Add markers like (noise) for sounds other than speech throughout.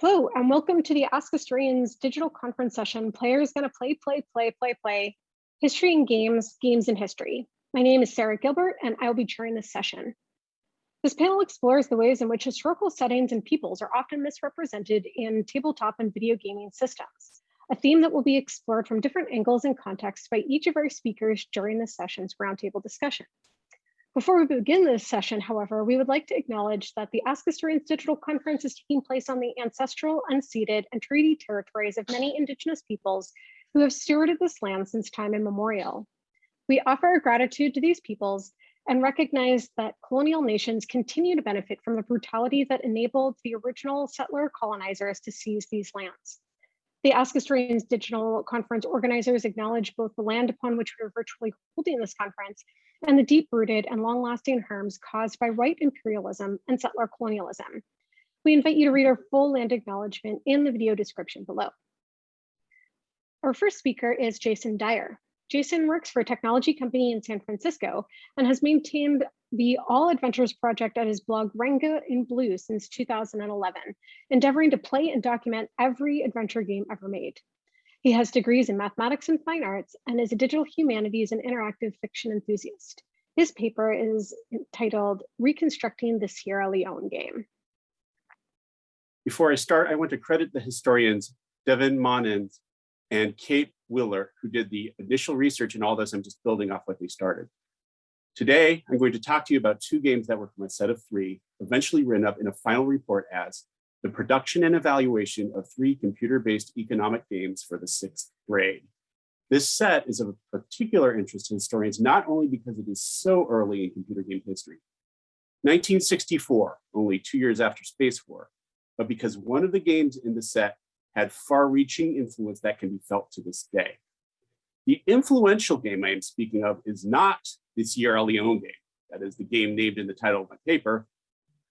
Hello, and welcome to the Ask Historians digital conference session, Players Gonna Play, Play, Play, Play, Play, History and Games, Games and History. My name is Sarah Gilbert, and I will be chairing this session. This panel explores the ways in which historical settings and peoples are often misrepresented in tabletop and video gaming systems, a theme that will be explored from different angles and contexts by each of our speakers during this session's roundtable discussion. Before we begin this session, however, we would like to acknowledge that the Ask Historians Digital Conference is taking place on the ancestral, unceded, and treaty territories of many Indigenous peoples who have stewarded this land since time immemorial. We offer our gratitude to these peoples and recognize that colonial nations continue to benefit from the brutality that enabled the original settler colonizers to seize these lands. The Ask Historians Digital Conference organizers acknowledge both the land upon which we are virtually holding this conference and the deep-rooted and long-lasting harms caused by white imperialism and settler colonialism. We invite you to read our full land acknowledgement in the video description below. Our first speaker is Jason Dyer. Jason works for a technology company in San Francisco and has maintained the All Adventures project at his blog Renga in Blue since 2011, endeavoring to play and document every adventure game ever made. He has degrees in mathematics and fine arts and is a digital humanities and interactive fiction enthusiast. His paper is titled Reconstructing the Sierra Leone Game. Before I start, I want to credit the historians Devin Monnens and Kate Willaert, who did the initial research in all this. I'm just building off what they started. Today, I'm going to talk to you about two games that were from a set of three, eventually written up in a final report as the production and evaluation of three computer-based economic games for the sixth grade. This set is of particular interest to historians, not only because it is so early in computer game history, 1964, only two years after Space War, but because one of the games in the set had far-reaching influence that can be felt to this day. The influential game I am speaking of is not the Sierra Leone game, that is the game named in the title of my paper.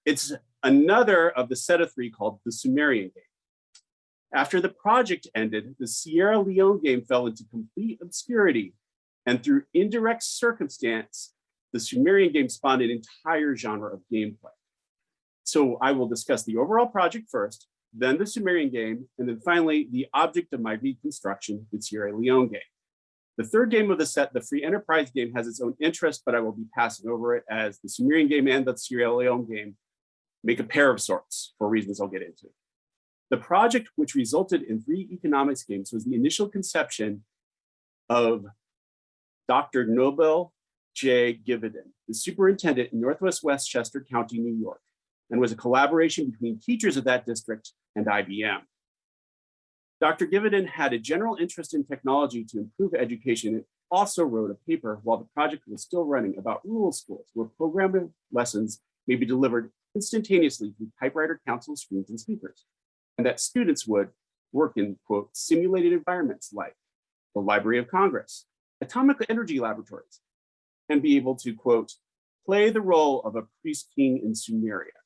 It's another of the set of three called the Sumerian game. After the project ended, the Sierra Leone game fell into complete obscurity, and through indirect circumstance, the Sumerian game spawned an entire genre of gameplay. So I will discuss the overall project first, then the Sumerian game, and then finally the object of my reconstruction, the Sierra Leone game. The third game of the set, the Free Enterprise game, has its own interest, but I will be passing over it as the Sumerian game and the Sierra Leone game make a pair of sorts for reasons I'll get into. The project, which resulted in three economics games, was the initial conception of Dr. Noble J. Gividen, the superintendent in Northwest Westchester County, New York, and was a collaboration between teachers of that district and IBM. Dr. Gividen had a general interest in technology to improve education and also wrote a paper while the project was still running about rural schools where programming lessons may be delivered instantaneously through typewriter console screens and speakers, and that students would work in, quote, simulated environments like the Library of Congress, atomic energy laboratories, and be able to, quote, play the role of a priest king in Sumeria.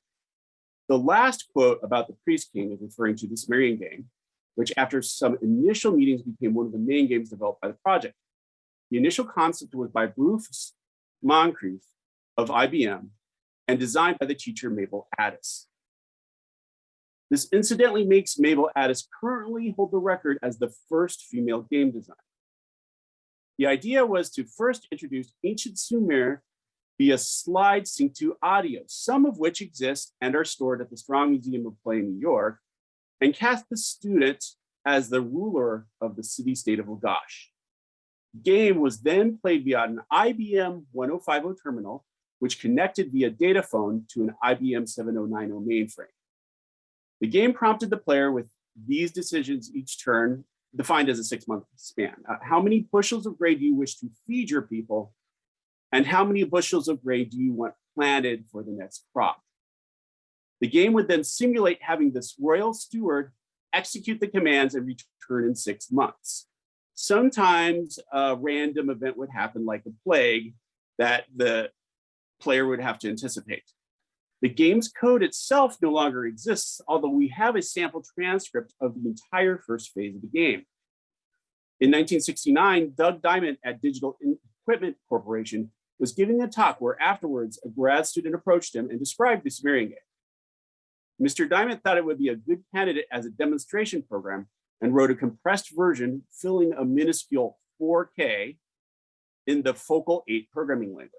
The last quote about the priest king is referring to the Sumerian game, which after some initial meetings became one of the main games developed by the project. The initial concept was by Bruce Moncreiff of IBM and designed by the teacher Mabel Addis. This incidentally makes Mabel Addis currently hold the record as the first female game designer. The idea was to first introduce ancient Sumer via slide sync to audio, some of which exist and are stored at the Strong Museum of Play in New York, and cast the student as the ruler of the city-state of Lagash. Game was then played via an IBM 1050 terminal which connected via data phone to an IBM 7090 mainframe. The game prompted the player with these decisions each turn, defined as a six month span. Uh, how many bushels of grain do you wish to feed your people? And how many bushels of grain do you want planted for the next crop? The game would then simulate having this royal steward execute the commands and return in six months. Sometimes a random event would happen like a plague that the player would have to anticipate. The game's code itself no longer exists, although we have a sample transcript of the entire first phase of the game. In 1969, Doug Dyment at Digital Equipment Corporation was giving a talk where afterwards a grad student approached him and described the Sumerian game. Mr. Dyment thought it would be a good candidate as a demonstration program and wrote a compressed version filling a minuscule 4K in the Focal 8 programming language.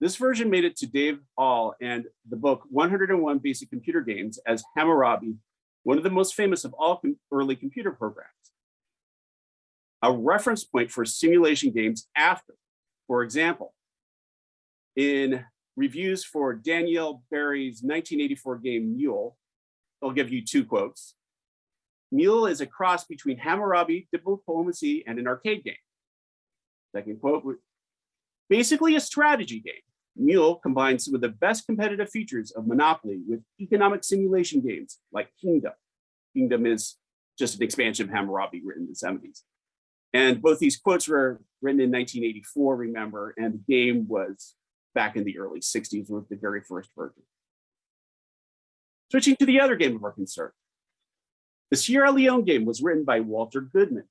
This version made it to Dave Ahl and the book 101 Basic Computer Games as Hammurabi, one of the most famous of all com early computer programs. A reference point for simulation games after, for example, in reviews for Danielle Berry's 1984 game Mule, I'll give you two quotes. Mule is a cross between Hammurabi, diplomacy, and an arcade game. Second quote, basically a strategy game. Mule combines some of the best competitive features of Monopoly with economic simulation games like Kingdom. Kingdom is just an expansion of Hammurabi written in the 70s. And both these quotes were written in 1984, remember, and the game was back in the early 60s with the very first version. Switching to the other game of our concern. The Sierra Leone game was written by Walter Goodman.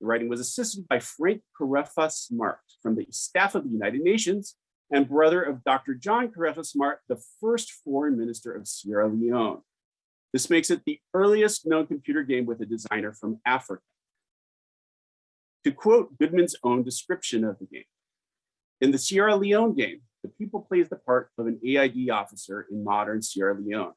The writing was assisted by Frank Karefa Smart from the staff of the United Nations and brother of Dr. John Karefa Smart, the first foreign minister of Sierra Leone. This makes it the earliest known computer game with a designer from Africa. To quote Goodman's own description of the game, in the Sierra Leone game, the pupil plays the part of an AID officer in modern Sierra Leone.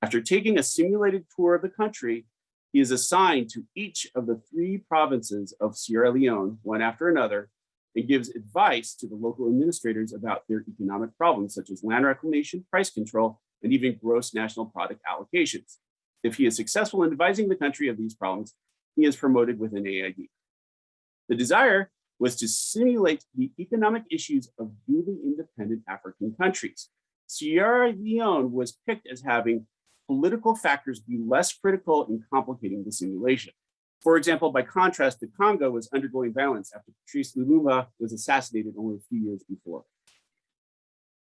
After taking a simulated tour of the country, he is assigned to each of the three provinces of Sierra Leone, one after another, and gives advice to the local administrators about their economic problems, such as land reclamation, price control, and even gross national product allocations. If he is successful in advising the country of these problems, he is promoted with an AID. The desire was to simulate the economic issues of newly independent African countries. Sierra Leone was picked as having political factors be less critical in complicating the simulation. For example, by contrast, the Congo was undergoing violence after Patrice Lumumba was assassinated only a few years before.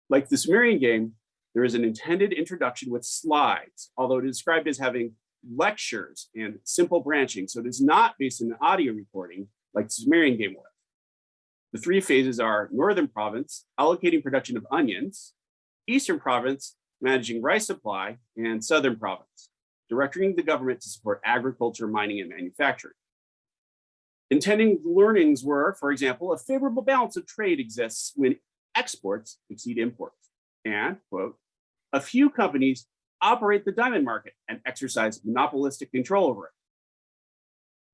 Like the Sumerian game, there is an intended introduction with slides, although it is described as having lectures and simple branching. So it is not based on an audio recording like the Sumerian game was. The three phases are Northern Province, allocating production of onions, Eastern Province, managing rice supply, and Southern Province, directing the government to support agriculture, mining, and manufacturing. Intending learnings were, for example, a favorable balance of trade exists when exports exceed imports. And, quote, a few companies operate the diamond market and exercise monopolistic control over it.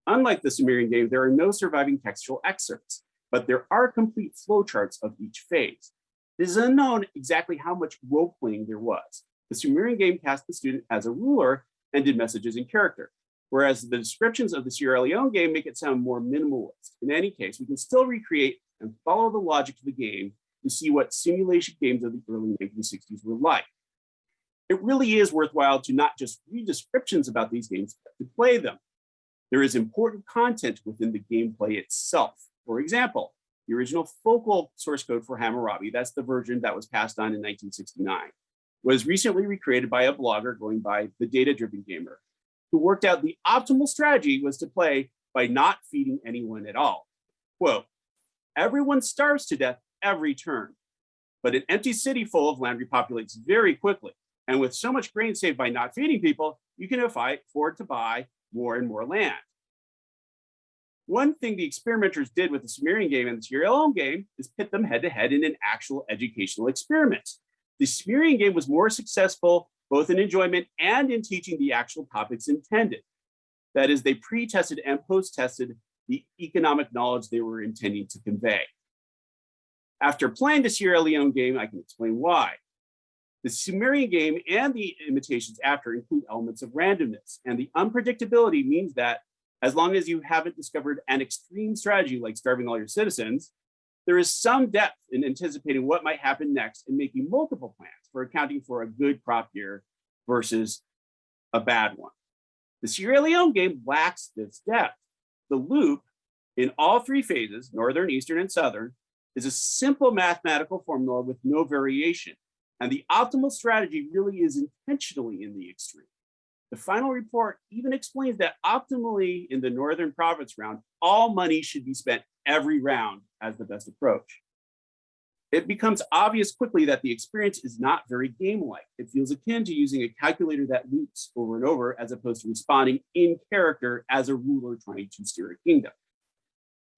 Unlike the Sumerian game, there are no surviving textual excerpts, but there are complete flowcharts of each phase. It is unknown exactly how much role playing there was. The Sumerian game cast the student as a ruler and did messages in character, whereas the descriptions of the Sierra Leone game make it sound more minimalist. In any case, we can still recreate and follow the logic of the game to see what simulation games of the early 1960s were like. It really is worthwhile to not just read descriptions about these games, but to play them. There is important content within the gameplay itself. For example, the original focal source code for Hammurabi, that's the version that was passed on in 1969, was recently recreated by a blogger going by the data-driven gamer, who worked out the optimal strategy was to play by not feeding anyone at all. Quote, everyone starves to death every turn, but an empty city full of land repopulates very quickly. And with so much grain saved by not feeding people, you can afford to buy more and more land. One thing the experimenters did with the Sumerian game and the Sierra Leone game is pit them head to head in an actual educational experiment. The Sumerian game was more successful both in enjoyment and in teaching the actual topics intended. That is, they pre-tested and post-tested the economic knowledge they were intending to convey. After playing the Sierra Leone game, I can explain why. The Sumerian game and the imitations after include elements of randomness, and the unpredictability means that as long as you haven't discovered an extreme strategy like starving all your citizens, there is some depth in anticipating what might happen next and making multiple plans for accounting for a good crop year versus a bad one. The Sierra Leone game lacks this depth. The loop in all three phases, Northern, Eastern, and Southern, is a simple mathematical formula with no variation. And the optimal strategy really is intentionally in the extreme. The final report even explains that optimally in the Northern Province round, all money should be spent every round as the best approach. it becomes obvious quickly that the experience is not very game-like. It feels akin to using a calculator that loops over and over as opposed to responding in character as a ruler trying to steer a kingdom.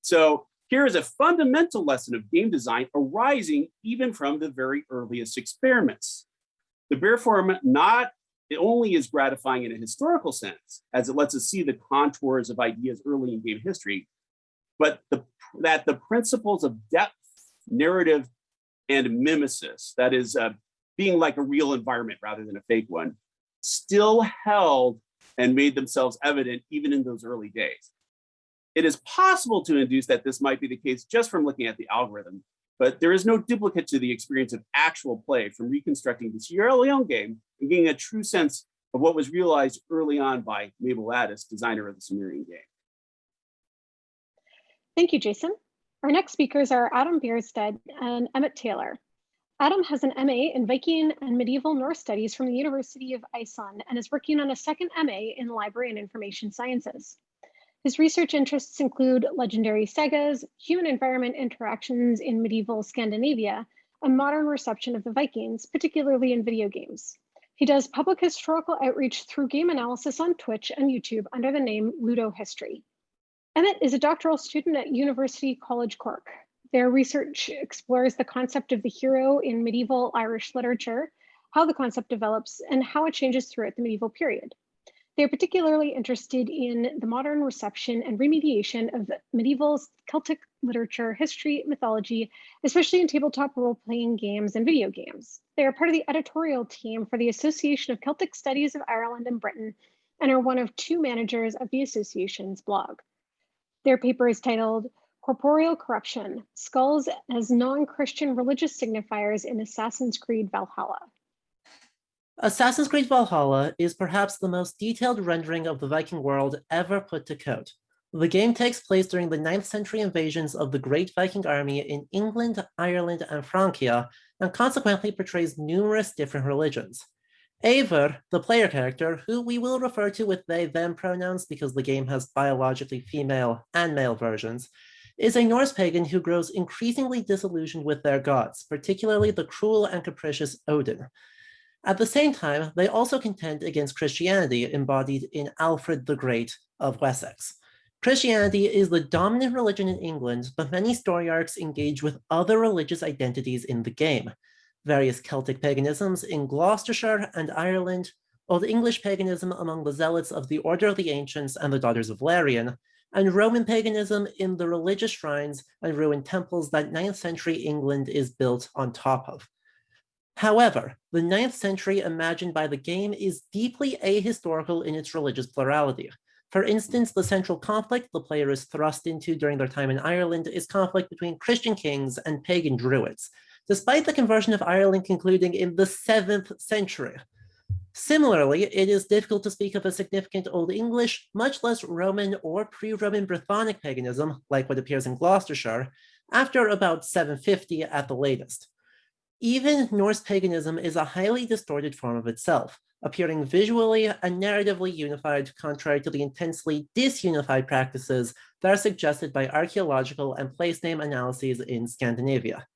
So here is a fundamental lesson of game design arising even from the very earliest experiments. The bear form not only is gratifying in a historical sense, as it lets us see the contours of ideas early in game history, but the, that the principles of depth, narrative, and mimesis, that is uh, being like a real environment rather than a fake one, still held and made themselves evident even in those early days. It is possible to induce that this might be the case just from looking at the algorithm, but there is no duplicate to the experience of actual play from reconstructing the Sierra Leone game and getting a true sense of what was realized early on by Mabel Addis, designer of the Sumerian game. Thank you, Jason. Our next speakers are Adam Bierstead and Emmett Taylor. Adam has an MA in Viking and Medieval Norse Studies from the University of Iceland and is working on a second MA in Library and Information Sciences. His research interests include legendary sagas, human environment interactions in medieval Scandinavia, and modern reception of the Vikings, particularly in video games. He does public historical outreach through game analysis on Twitch and YouTube under the name Ludo History. Emmett is a doctoral student at University College Cork. Their research explores the concept of the hero in medieval Irish literature, how the concept develops, and how it changes throughout the medieval period. They're particularly interested in the modern reception and remediation of medieval Celtic literature, history, mythology, especially in tabletop role-playing games and video games. They are part of the editorial team for the Association of Celtic Studies of Ireland and Britain and are one of two managers of the association's blog. Their paper is titled Corporeal Corruption, Skulls as Non-Christian Religious Signifiers in Assassin's Creed Valhalla. Assassin's Creed Valhalla is perhaps the most detailed rendering of the Viking world ever put to code. The game takes place during the 9th century invasions of the Great Viking Army in England, Ireland, and Francia, and consequently portrays numerous different religions. Eivor, the player character, who we will refer to with they, them pronouns because the game has biologically female and male versions, is a Norse pagan who grows increasingly disillusioned with their gods, particularly the cruel and capricious Odin. At the same time, they also contend against Christianity embodied in Alfred the Great of Wessex. Christianity is the dominant religion in England, but many story arcs engage with other religious identities in the game various Celtic paganisms in Gloucestershire and Ireland, Old English paganism among the zealots of the Order of the Ancients and the Daughters of Lerion, and Roman paganism in the religious shrines and ruined temples that 9th century England is built on top of. However, the 9th century imagined by the game is deeply ahistorical in its religious plurality. For instance, the central conflict the player is thrust into during their time in Ireland is conflict between Christian kings and pagan druids, despite the conversion of Ireland concluding in the 7th century. Similarly, it is difficult to speak of a significant Old English, much less Roman or pre-Roman Brythonic paganism, like what appears in Gloucestershire, after about 750 at the latest. Even Norse paganism is a highly distorted form of itself, appearing visually and narratively unified contrary to the intensely disunified practices that are suggested by archaeological and place name analyses in Scandinavia.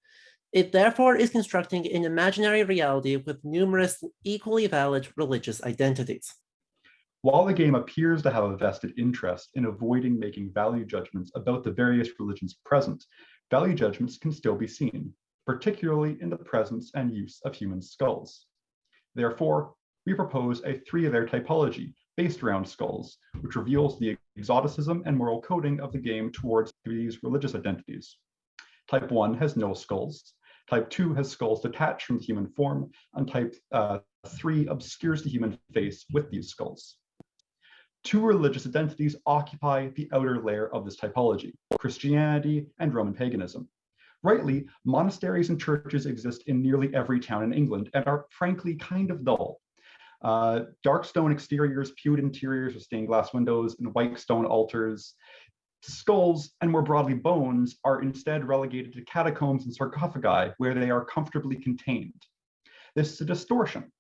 It therefore is constructing an imaginary reality with numerous equally valid religious identities. While the game appears to have a vested interest in avoiding making value judgments about the various religions present, value judgments can still be seen, particularly in the presence and use of human skulls. Therefore, we propose a three-layer typology based around skulls, which reveals the exoticism and moral coding of the game towards these religious identities. Type 1 has no skulls, Type 2 has skulls detached from the human form, and type uh, 3 obscures the human face with these skulls. Two religious identities occupy the outer layer of this typology, Christianity and Roman paganism. Rightly, monasteries and churches exist in nearly every town in England and are frankly kind of dull. Uh, dark stone exteriors, pewed interiors with stained glass windows, and white stone altars Skulls, and more broadly bones, are instead relegated to catacombs and sarcophagi where they are comfortably contained. This is a distortion.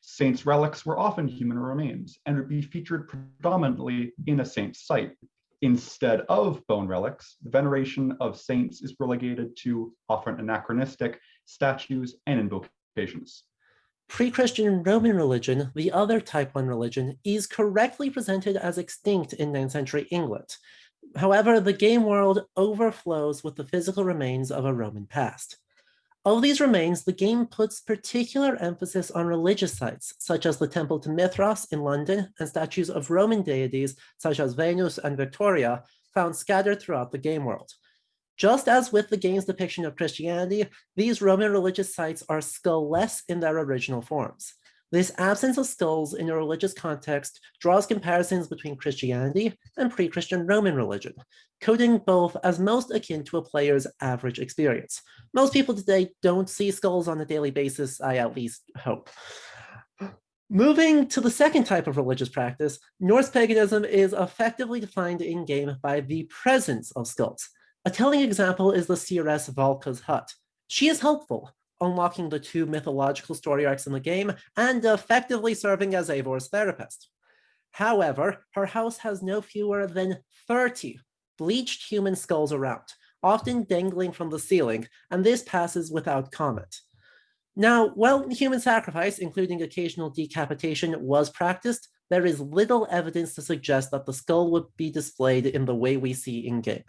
Saints' relics were often human remains and would be featured predominantly in a saint's site. Instead of bone relics, the veneration of saints is relegated to often anachronistic statues and invocations. Pre-Christian Roman religion, the other type 1 religion, is correctly presented as extinct in 9th century England. However, the game world overflows with the physical remains of a Roman past. Of these remains, the game puts particular emphasis on religious sites, such as the Temple to Mithras in London and statues of Roman deities such as Venus and Victoria found scattered throughout the game world. Just as with the game's depiction of Christianity, these Roman religious sites are skull-less in their original forms. This absence of skulls in a religious context draws comparisons between Christianity and pre-Christian Roman religion, coding both as most akin to a player's average experience. Most people today don't see skulls on a daily basis, I at least hope. Moving to the second type of religious practice, Norse paganism is effectively defined in-game by the presence of skulls. A telling example is the seeress Valka's hut. She is helpful, unlocking the two mythological story arcs in the game, and effectively serving as Eivor's therapist. However, her house has no fewer than 30 bleached human skulls around, often dangling from the ceiling, and this passes without comment. Now, while human sacrifice, including occasional decapitation, was practiced, there is little evidence to suggest that the skull would be displayed in the way we see in-game.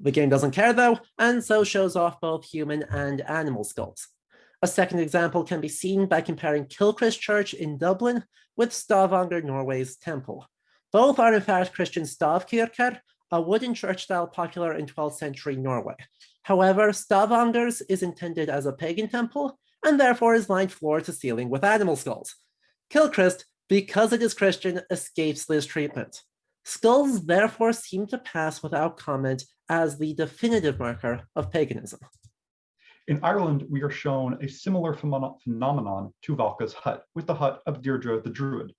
The game doesn't care though, and so shows off both human and animal skulls. A second example can be seen by comparing Kilchrist Church in Dublin with Stavanger, Norway's temple. Both are in fact Christian stavkirker, a wooden church style popular in 12th century Norway. However, Stavanger's is intended as a pagan temple and therefore is lined floor to ceiling with animal skulls. Kilchrist, because it is Christian, escapes this treatment. Skulls therefore seem to pass without comment as the definitive marker of paganism. In Ireland, we are shown a similar phenomenon to Valka's hut with the hut of Deirdre the Druid.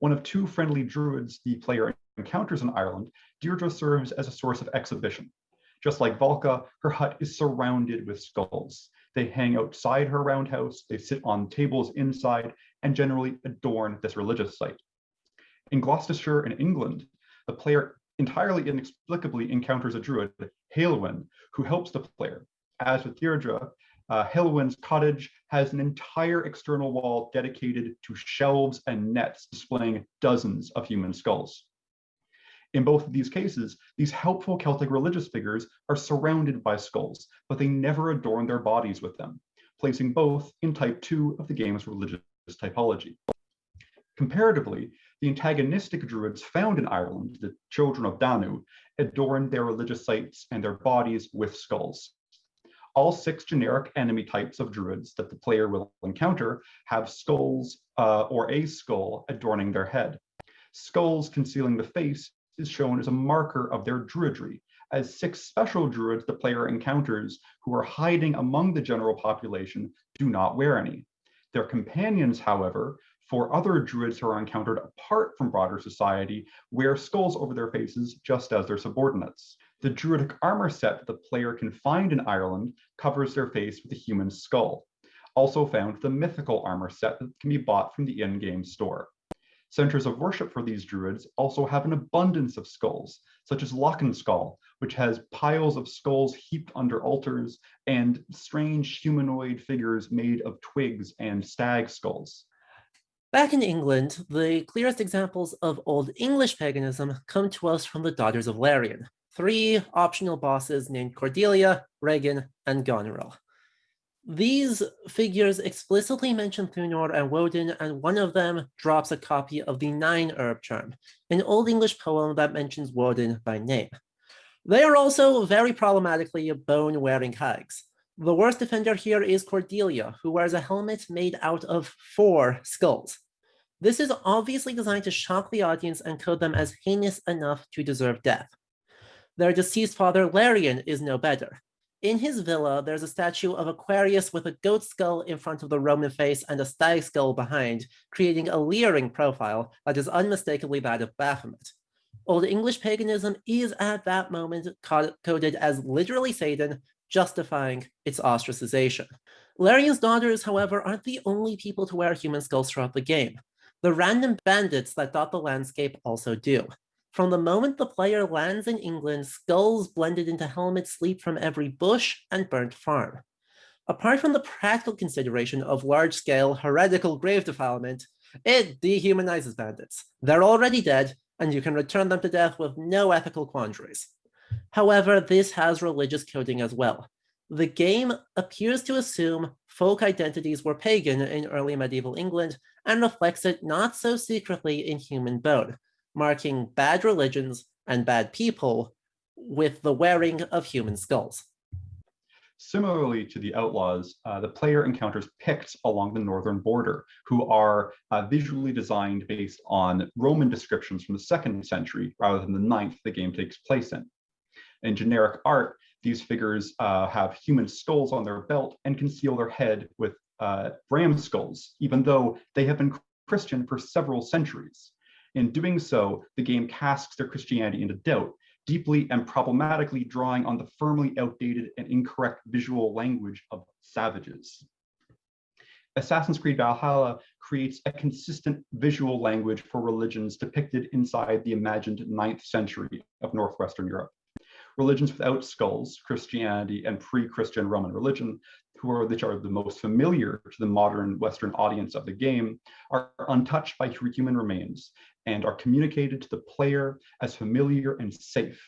One of two friendly druids the player encounters in Ireland, Deirdre serves as a source of exhibition. Just like Valka, her hut is surrounded with skulls. They hang outside her roundhouse, they sit on tables inside, and generally adorn this religious site. In Gloucestershire in England, the player entirely inexplicably encounters a druid, Halewyn, who helps the player. As with Deirdre, uh, Halewyn's cottage has an entire external wall dedicated to shelves and nets displaying dozens of human skulls. In both of these cases, these helpful Celtic religious figures are surrounded by skulls, but they never adorn their bodies with them, placing both in type 2 of the game's religious typology. Comparatively, the antagonistic druids found in Ireland, the children of Danu, adorned their religious sites and their bodies with skulls. All six generic enemy types of druids that the player will encounter have skulls uh, or a skull adorning their head. Skulls concealing the face is shown as a marker of their druidry, as six special druids the player encounters who are hiding among the general population do not wear any. Their companions, however, for other druids who are encountered apart from broader society wear skulls over their faces just as their subordinates. The druidic armor set that the player can find in Ireland covers their face with a human skull. Also found the mythical armor set that can be bought from the in-game store. Centers of worship for these druids also have an abundance of skulls, such as Lochenskull, which has piles of skulls heaped under altars and strange humanoid figures made of twigs and stag skulls. Back in England, the clearest examples of Old English paganism come to us from the Daughters of Lerion, three optional bosses named Cordelia, Regan, and Goneril. These figures explicitly mention Thunor and Woden, and one of them drops a copy of the Nine Herb Charm, an Old English poem that mentions Woden by name. They are also very problematically bone-wearing hags. The worst defender here is Cordelia, who wears a helmet made out of four skulls. This is obviously designed to shock the audience and code them as heinous enough to deserve death. Their deceased father, Lerion, is no better. In his villa, there's a statue of Aquarius with a goat skull in front of the Roman face and a stag skull behind, creating a leering profile that is unmistakably that of Baphomet. Old English paganism is at that moment coded as literally Satan, justifying its ostracization. Lerion's daughters, however, aren't the only people to wear human skulls throughout the game. The random bandits that dot the landscape also do. From the moment the player lands in England, skulls blended into helmets leap from every bush and burnt farm. Apart from the practical consideration of large-scale heretical grave defilement, it dehumanizes bandits. They're already dead, and you can return them to death with no ethical quandaries. However, this has religious coding as well. The game appears to assume folk identities were pagan in early medieval England and reflects it not so secretly in human bone, marking bad religions and bad people with the wearing of human skulls. Similarly to the Outlaws, uh, the player encounters Picts along the northern border, who are uh, visually designed based on Roman descriptions from the second century rather than the ninth the game takes place in. In generic art, these figures uh, have human skulls on their belt and conceal their head with uh, ram skulls, even though they have been Christian for several centuries. In doing so, the game casts their Christianity into doubt, deeply and problematically drawing on the firmly outdated and incorrect visual language of savages. Assassin's Creed Valhalla creates a consistent visual language for religions depicted inside the imagined ninth century of Northwestern Europe religions without skulls, Christianity and pre-Christian Roman religion, who are which are the most familiar to the modern Western audience of the game, are untouched by human remains and are communicated to the player as familiar and safe.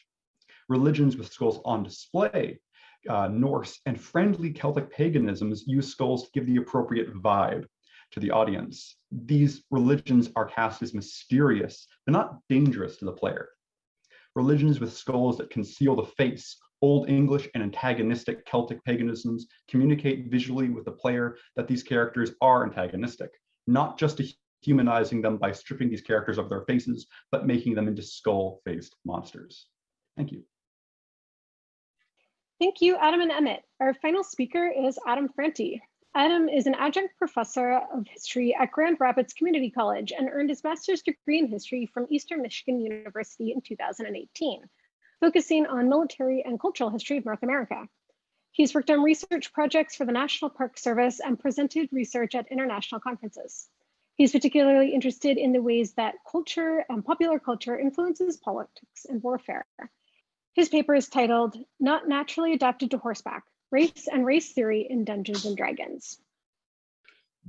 Religions with skulls on display, uh, Norse and friendly Celtic paganisms use skulls to give the appropriate vibe to the audience. These religions are cast as mysterious, but not dangerous to the player religions with skulls that conceal the face, Old English and antagonistic Celtic paganisms communicate visually with the player that these characters are antagonistic, not just humanizing them by stripping these characters of their faces, but making them into skull-faced monsters. Thank you. Thank you, Adam and Emmett. Our final speaker is Adam Franti. Adam is an adjunct professor of history at Grand Rapids Community College and earned his master's degree in history from Eastern Michigan University in 2018, focusing on military and cultural history of North America. He's worked on research projects for the National Park Service and presented research at international conferences. He's particularly interested in the ways that culture and popular culture influences politics and warfare. His paper is titled Not Naturally Adapted to Horseback, race and race theory in Dungeons and Dragons.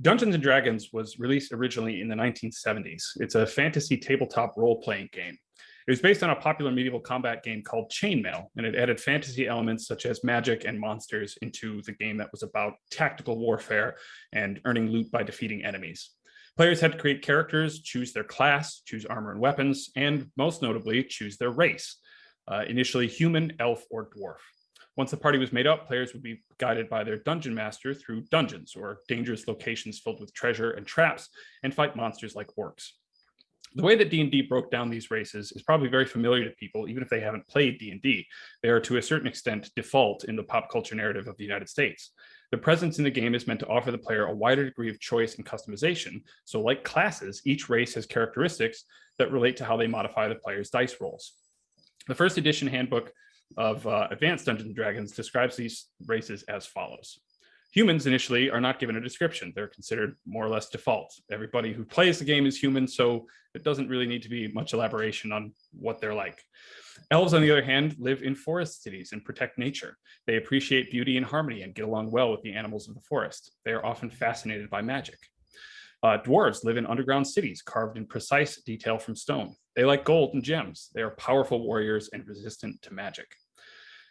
Dungeons and Dragons was released originally in the 1970s. It's a fantasy tabletop role-playing game. It was based on a popular medieval combat game called Chainmail, and it added fantasy elements such as magic and monsters into the game that was about tactical warfare and earning loot by defeating enemies. Players had to create characters, choose their class, choose armor and weapons, and most notably, choose their race, uh, initially human, elf, or dwarf. Once the party was made up, players would be guided by their dungeon master through dungeons or dangerous locations filled with treasure and traps and fight monsters like orcs. The way that D&D broke down these races is probably very familiar to people, even if they haven't played D&D. They are to a certain extent default in the pop culture narrative of the United States. The presence in the game is meant to offer the player a wider degree of choice and customization. So like classes, each race has characteristics that relate to how they modify the player's dice rolls. The first edition handbook of uh, Advanced Dungeons and Dragons describes these races as follows. Humans initially are not given a description. They're considered more or less default. Everybody who plays the game is human, so it doesn't really need to be much elaboration on what they're like. Elves, on the other hand, live in forest cities and protect nature. They appreciate beauty and harmony and get along well with the animals of the forest. They are often fascinated by magic. Uh, dwarves live in underground cities carved in precise detail from stone. They like gold and gems. They are powerful warriors and resistant to magic.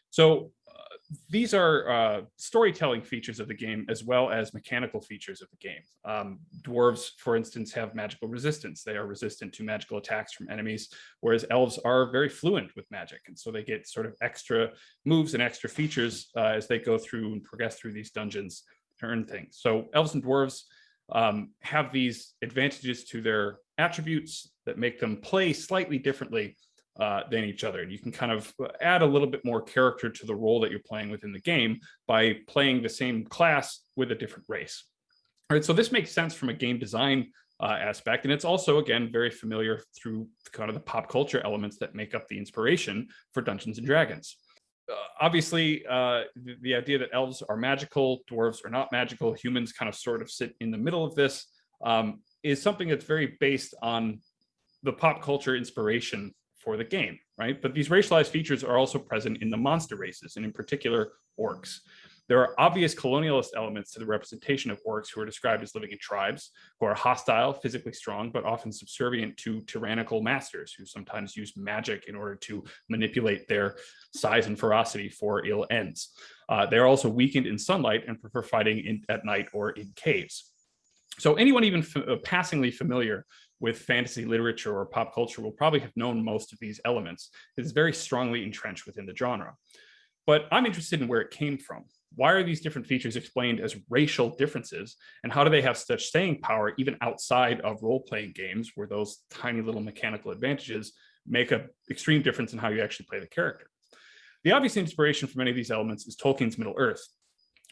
So uh, these are uh, storytelling features of the game as well as mechanical features of the game. Um, dwarves, for instance, have magical resistance. They are resistant to magical attacks from enemies, whereas elves are very fluent with magic. And so they get sort of extra moves and extra features uh, as they go through and progress through these dungeons to earn things. So elves and dwarves um, have these advantages to their attributes that make them play slightly differently uh, than each other. And you can kind of add a little bit more character to the role that you're playing within the game by playing the same class with a different race. All right, so this makes sense from a game design uh, aspect. And it's also, again, very familiar through kind of the pop culture elements that make up the inspiration for Dungeons and Dragons. Uh, obviously, uh, the, the, idea that elves are magical, dwarves are not magical, humans kind of sort of sit in the middle of this, um, is something that's very based on the pop culture inspiration for the game, right? But these racialized features are also present in the monster races, and in particular, orcs. There are obvious colonialist elements to the representation of orcs who are described as living in tribes, who are hostile, physically strong, but often subservient to tyrannical masters who sometimes use magic in order to manipulate their size and ferocity for ill ends. Uh, they're also weakened in sunlight and prefer fighting in, at night or in caves. So anyone even uh, passingly familiar with fantasy literature or pop culture will probably have known most of these elements. It is very strongly entrenched within the genre. But I'm interested in where it came from. Why are these different features explained as racial differences? And how do they have such staying power even outside of role-playing games where those tiny little mechanical advantages make an extreme difference in how you actually play the character? The obvious inspiration for many of these elements is Tolkien's Middle-earth.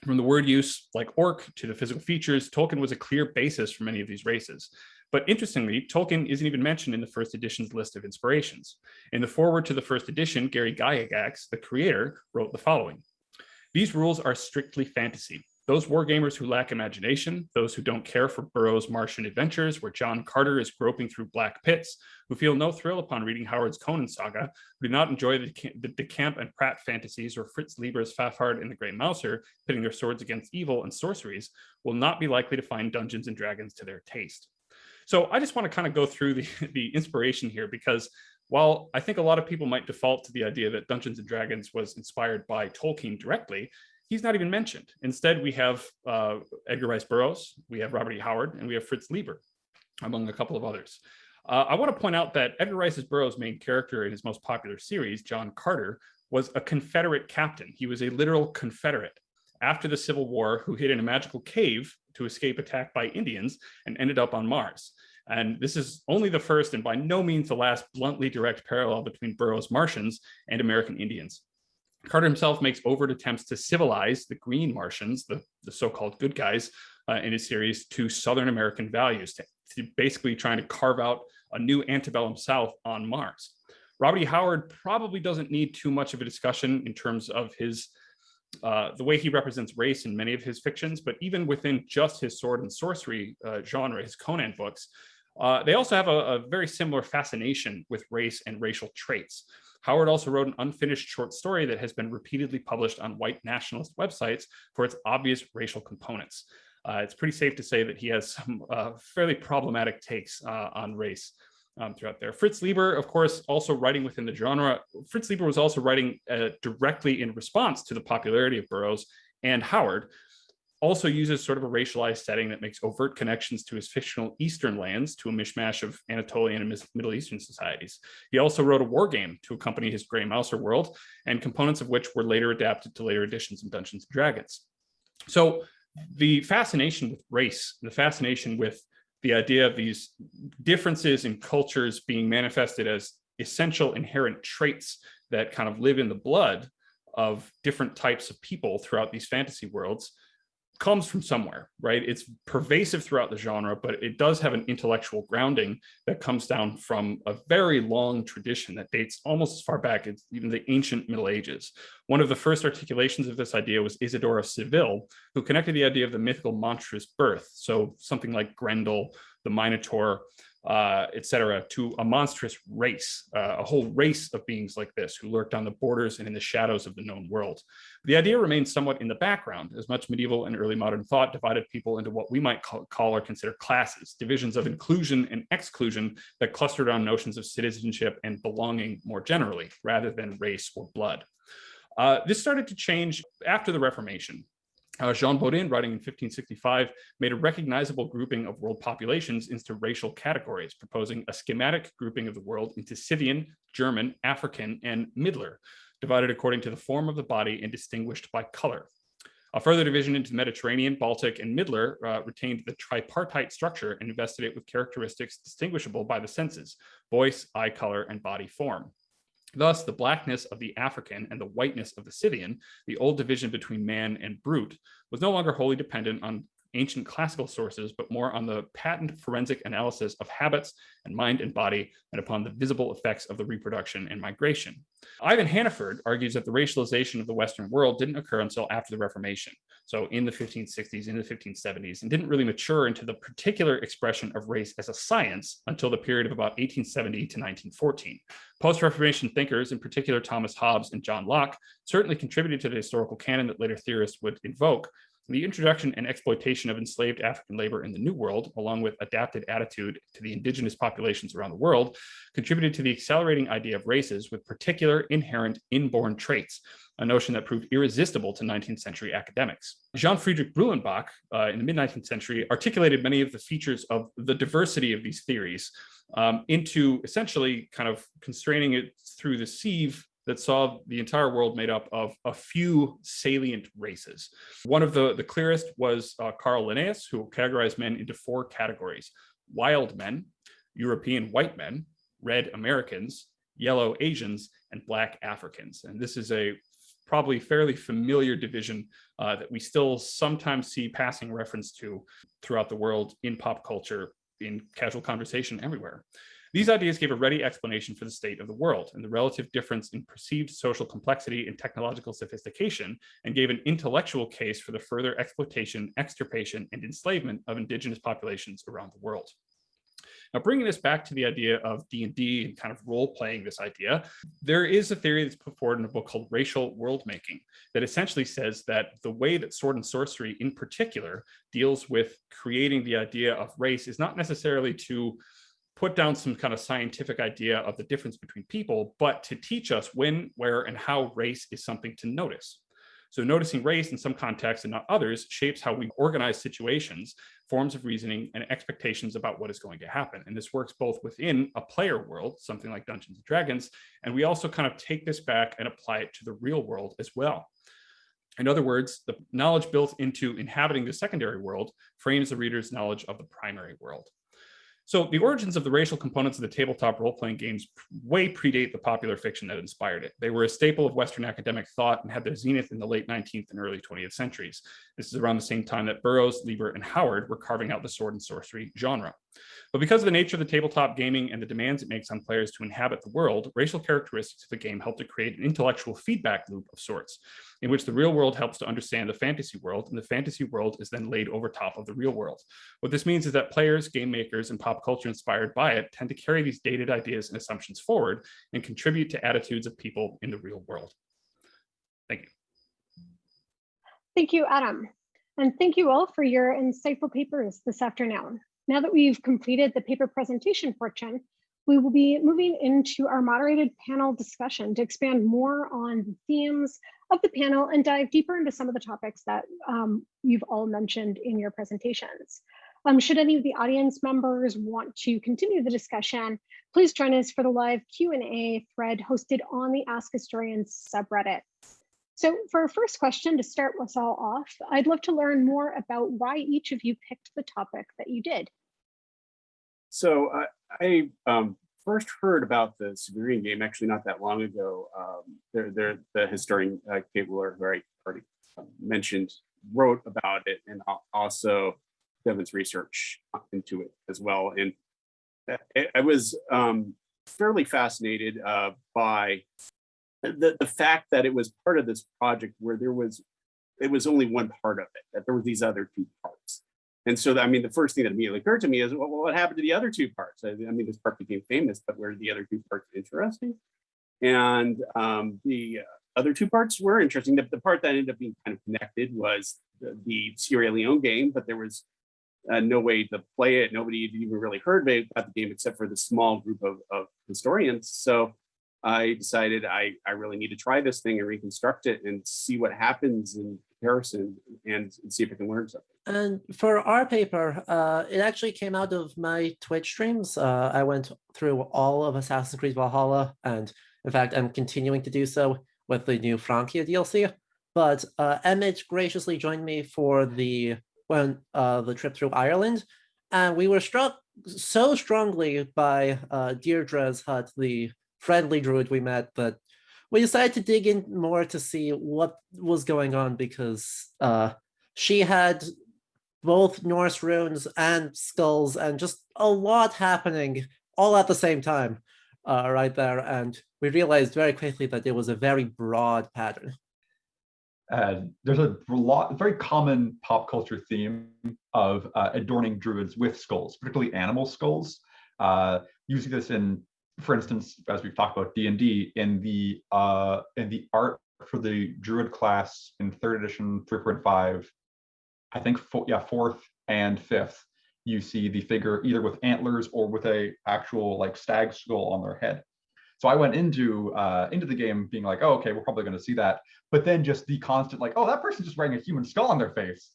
From the word use like orc to the physical features, Tolkien was a clear basis for many of these races. But interestingly, Tolkien isn't even mentioned in the first edition's list of inspirations. In the foreword to the first edition, Gary Gygax, the creator, wrote the following. These rules are strictly fantasy. Those wargamers who lack imagination, those who don't care for Burroughs' Martian adventures, where John Carter is groping through black pits, who feel no thrill upon reading Howard's Conan saga, who do not enjoy the, the, the Camp and Pratt fantasies or Fritz Leiber's Fafhrd and the Grey Mouser, pitting their swords against evil and sorceries, will not be likely to find Dungeons and Dragons to their taste. So I just want to kind of go through the, (laughs) the inspiration here because while I think a lot of people might default to the idea that Dungeons and Dragons was inspired by Tolkien directly, he's not even mentioned. Instead, we have uh, Edgar Rice Burroughs, we have Robert E. Howard, and we have Fritz Leiber, among a couple of others. Uh, I want to point out that Edgar Rice Burroughs' main character in his most popular series, John Carter, was a Confederate captain. He was a literal Confederate after the Civil War who hid in a magical cave to escape attack by Indians and ended up on Mars. And this is only the first and by no means the last bluntly direct parallel between Burroughs Martians and American Indians. Carter himself makes overt attempts to civilize the green Martians, the, the so-called good guys uh, in his series, to Southern American values, to, to basically trying to carve out a new antebellum South on Mars. Robert E. Howard probably doesn't need too much of a discussion in terms of his uh, the way he represents race in many of his fictions, but even within just his sword and sorcery uh, genre, his Conan books, uh, they also have a, a, very similar fascination with race and racial traits. Howard also wrote an unfinished short story that has been repeatedly published on white nationalist websites for its obvious racial components. Uh, it's pretty safe to say that he has some uh, fairly problematic takes uh, on race um, throughout there. Fritz Leiber, of course, also writing within the genre. Fritz Leiber was also writing uh, directly in response to the popularity of Burroughs and Howard, also uses sort of a racialized setting that makes overt connections to his fictional Eastern lands to a mishmash of Anatolian and Middle Eastern societies. He also wrote a war game to accompany his Grey Mouser world, and components of which were later adapted to later editions of Dungeons and Dragons. So the fascination with race, the fascination with the idea of these differences in cultures being manifested as essential inherent traits that kind of live in the blood of different types of people throughout these fantasy worlds comes from somewhere, right? It's pervasive throughout the genre, but it does have an intellectual grounding that comes down from a very long tradition that dates almost as far back as even the ancient Middle Ages. One of the first articulations of this idea was Isidore of Seville, who connected the idea of the mythical monstrous birth. So something like Grendel, the Minotaur, uh, etc., to a monstrous race, uh, a whole race of beings like this who lurked on the borders and in the shadows of the known world. The idea remains somewhat in the background, as much medieval and early modern thought divided people into what we might call, call or consider classes, divisions of inclusion and exclusion that clustered on notions of citizenship and belonging more generally, rather than race or blood. Uh, this started to change after the Reformation. Uh, Jean Bodin, writing in 1565, made a recognizable grouping of world populations into racial categories, proposing a schematic grouping of the world into Scythian, German, African, and Middler, divided according to the form of the body and distinguished by color. A further division into Mediterranean, Baltic, and Middler uh, retained the tripartite structure and invested it with characteristics distinguishable by the senses, voice, eye color, and body form. Thus, the blackness of the African and the whiteness of the Scythian, the old division between man and brute, was no longer wholly dependent on ancient classical sources, but more on the patent forensic analysis of habits and mind and body and upon the visible effects of the reproduction and migration. Ivan Hannaford argues that the racialization of the Western world didn't occur until after the Reformation, so in the 1560s, in the 1570s, and didn't really mature into the particular expression of race as a science until the period of about 1870 to 1914. Post-Reformation thinkers, in particular Thomas Hobbes and John Locke, certainly contributed to the historical canon that later theorists would invoke, the introduction and exploitation of enslaved African labor in the New World, along with adapted attitude to the indigenous populations around the world, contributed to the accelerating idea of races with particular inherent inborn traits, a notion that proved irresistible to 19th century academics. Jean Friedrich Blumenbach uh, in the mid 19th century articulated many of the features of the diversity of these theories um, into essentially kind of constraining it through the sieve that saw the entire world made up of a few salient races. One of the, the clearest was uh, Carl Linnaeus, who categorized men into four categories, wild men, European white men, red Americans, yellow Asians, and black Africans. And this is a probably fairly familiar division uh, that we still sometimes see passing reference to throughout the world in pop culture, in casual conversation everywhere. These ideas gave a ready explanation for the state of the world and the relative difference in perceived social complexity and technological sophistication, and gave an intellectual case for the further exploitation, extirpation, and enslavement of indigenous populations around the world. Now, bringing this back to the idea of D&D and kind of role-playing this idea, there is a theory that's put forward in a book called Racial World Making that essentially says that the way that sword and sorcery in particular deals with creating the idea of race is not necessarily to put down some kind of scientific idea of the difference between people, but to teach us when, where, and how race is something to notice. So noticing race in some contexts and not others shapes how we organize situations, forms of reasoning, and expectations about what is going to happen. And this works both within a player world, something like Dungeons and Dragons, and we also kind of take this back and apply it to the real world as well. In other words, the knowledge built into inhabiting the secondary world frames the reader's knowledge of the primary world. So the origins of the racial components of the tabletop role-playing games way predate the popular fiction that inspired it. They were a staple of Western academic thought and had their zenith in the late 19th and early 20th centuries. This is around the same time that Burroughs, Leiber, and Howard were carving out the sword and sorcery genre. But because of the nature of the tabletop gaming and the demands it makes on players to inhabit the world, racial characteristics of the game help to create an intellectual feedback loop of sorts, in which the real world helps to understand the fantasy world, and the fantasy world is then laid over top of the real world. What this means is that players, game makers, and pop culture inspired by it tend to carry these dated ideas and assumptions forward and contribute to attitudes of people in the real world. Thank you. Thank you, Adam. And thank you all for your insightful papers this afternoon. Now that we've completed the paper presentation portion, we will be moving into our moderated panel discussion to expand more on the themes of the panel and dive deeper into some of the topics that um, you've all mentioned in your presentations. Um, should any of the audience members want to continue the discussion, please join us for the live Q&A thread hosted on the Ask Historians subreddit. So for our first question to start us all off, I'd love to learn more about why each of you picked the topic that you did. So uh, I um, first heard about the Sumerian game actually not that long ago. Um, they're, they're, the historian uh, Kate Wheeler, who I already um, mentioned, wrote about it and also Devin's research into it as well. And I was um, fairly fascinated uh, by the, the fact that it was part of this project where there was, it was only one part of it, that there were these other two parts. And so, I mean, the first thing that immediately occurred to me is, well, what happened to the other two parts? I, I mean, this part became famous, but were the other two parts interesting? And um, the other two parts were interesting. The, the, part that ended up being kind of connected was the, the Sierra Leone game, but there was uh, no way to play it. Nobody even really heard about the game except for the small group of, of historians. So I decided I, I really need to try this thing and reconstruct it and see what happens in comparison and, and see if I can learn something. And for our paper, uh, it actually came out of my Twitch streams. Uh, I went through all of Assassin's Creed Valhalla, and in fact, I'm continuing to do so with the new Francia DLC. But uh, Emmett graciously joined me for the when uh, the trip through Ireland, and we were struck so strongly by uh, Deirdre's hut, the friendly druid we met, but we decided to dig in more to see what was going on because uh, she had both Norse runes and skulls and just a lot happening all at the same time uh, right there. And we realized very quickly that it was a very broad pattern. And there's a lot, very common pop culture theme of uh, adorning druids with skulls, particularly animal skulls. Uh, you see this in, for instance, as we've talked about D and D, in the uh, in the art for the druid class in third edition 3.5, I think, four, yeah, fourth and fifth, you see the figure either with antlers or with a actual like stag skull on their head. So I went into uh, into the game being like, oh, okay, we're probably going to see that. But then just the constant like, oh, that person's just wearing a human skull on their face.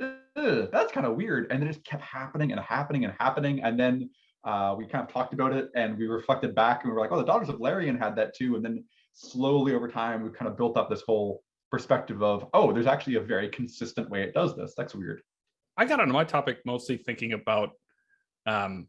Ugh, that's kind of weird. And then it just kept happening and happening and happening. And then uh, we kind of talked about it and we reflected back and we were like, oh, the Daughters of Lerion had that too. And then slowly over time, we kind of built up this whole perspective of, oh, there's actually a very consistent way it does this. That's weird. I got onto my topic mostly thinking about um,